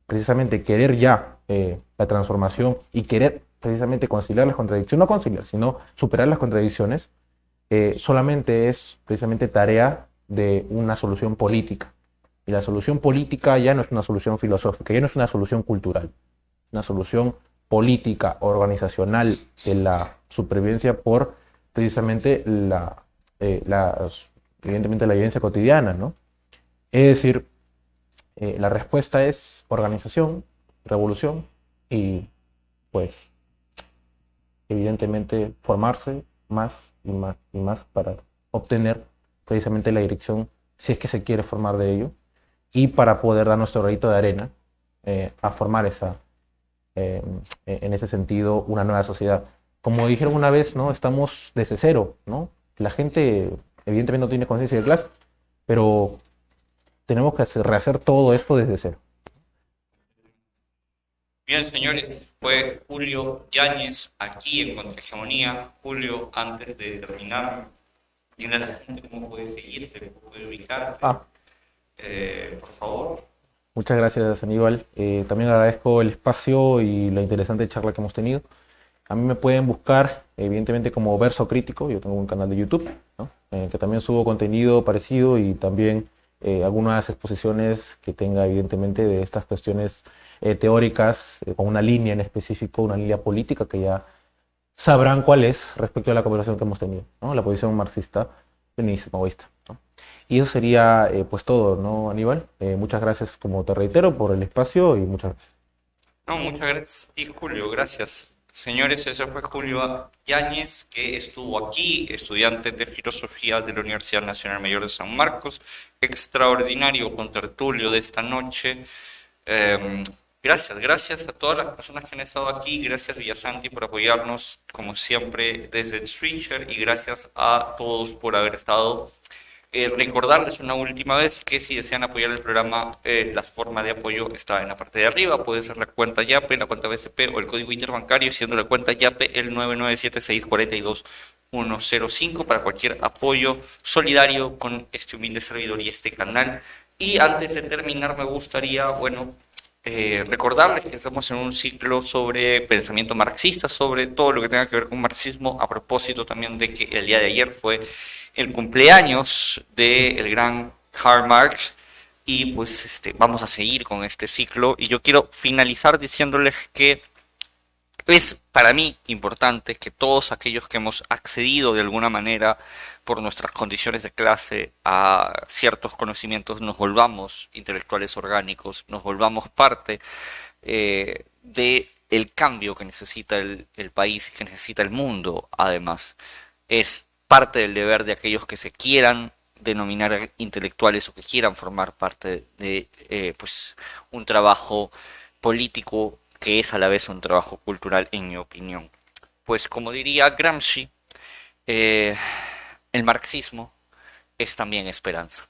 precisamente querer ya eh, la transformación y querer precisamente conciliar las contradicciones, no conciliar, sino superar las contradicciones, eh, solamente es precisamente tarea de una solución política. Y la solución política ya no es una solución filosófica, ya no es una solución cultural, una solución política, organizacional de la supervivencia por precisamente la, eh, evidentemente la evidencia cotidiana, ¿no? Es decir, eh, la respuesta es organización, revolución y pues evidentemente formarse más y más y más para obtener precisamente la dirección si es que se quiere formar de ello y para poder dar nuestro granito de arena eh, a formar esa eh, en ese sentido una nueva sociedad. Como dijeron una vez no estamos desde cero no la gente evidentemente no tiene conciencia de clase pero tenemos que rehacer todo esto desde cero. Bien, señores, fue Julio Yáñez aquí en Contrahegemonía. Julio, antes de terminar, dile a la gente cómo puede seguirte, cómo puede ubicarte. Ah. Eh, por favor. Muchas gracias, Aníbal. Eh, también agradezco el espacio y la interesante charla que hemos tenido. A mí me pueden buscar, evidentemente, como Verso Crítico. Yo tengo un canal de YouTube, ¿no? Eh, que también subo contenido parecido y también eh, algunas exposiciones que tenga evidentemente de estas cuestiones eh, teóricas eh, con una línea en específico, una línea política que ya sabrán cuál es respecto a la conversación que hemos tenido, ¿no? la posición marxista, leninista, maoísta. Y eso sería pues todo, ¿no, Aníbal? muchas gracias, como te reitero, por el espacio y muchas gracias. No, muchas gracias a Julio, gracias. Señores, ese fue Julio Yáñez, que estuvo aquí, estudiante de filosofía de la Universidad Nacional Mayor de San Marcos, extraordinario con tertulio de esta noche. Em, gracias, gracias a todas las personas que han estado aquí, gracias Villasanti por apoyarnos como siempre desde el Switcher y gracias a todos por haber estado eh, recordarles una última vez que si desean apoyar el programa, eh, la forma de apoyo está en la parte de arriba. Puede ser la cuenta YAPE, la cuenta BCP o el código interbancario, siendo la cuenta YAPE el 997642105 para cualquier apoyo solidario con este humilde servidor y este canal. Y antes de terminar, me gustaría, bueno, eh, recordarles que estamos en un ciclo sobre pensamiento marxista, sobre todo lo que tenga que ver con marxismo, a propósito también de que el día de ayer fue el cumpleaños del gran Karl Marx y pues este, vamos a seguir con este ciclo y yo quiero finalizar diciéndoles que es para mí importante que todos aquellos que hemos accedido de alguna manera por nuestras condiciones de clase a ciertos conocimientos nos volvamos intelectuales orgánicos, nos volvamos parte eh, de el cambio que necesita el, el país, que necesita el mundo, además. Es parte del deber de aquellos que se quieran denominar intelectuales o que quieran formar parte de eh, pues un trabajo político que es a la vez un trabajo cultural en mi opinión. Pues como diría Gramsci, eh, el marxismo es también esperanza.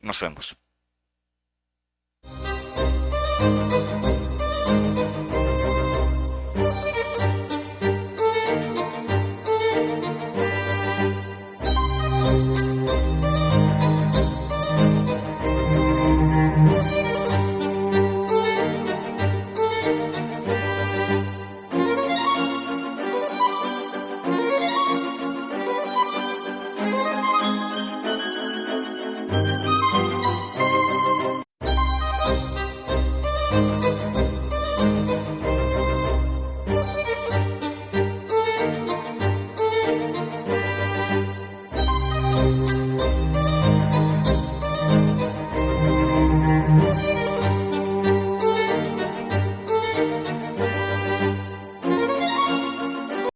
Nos vemos.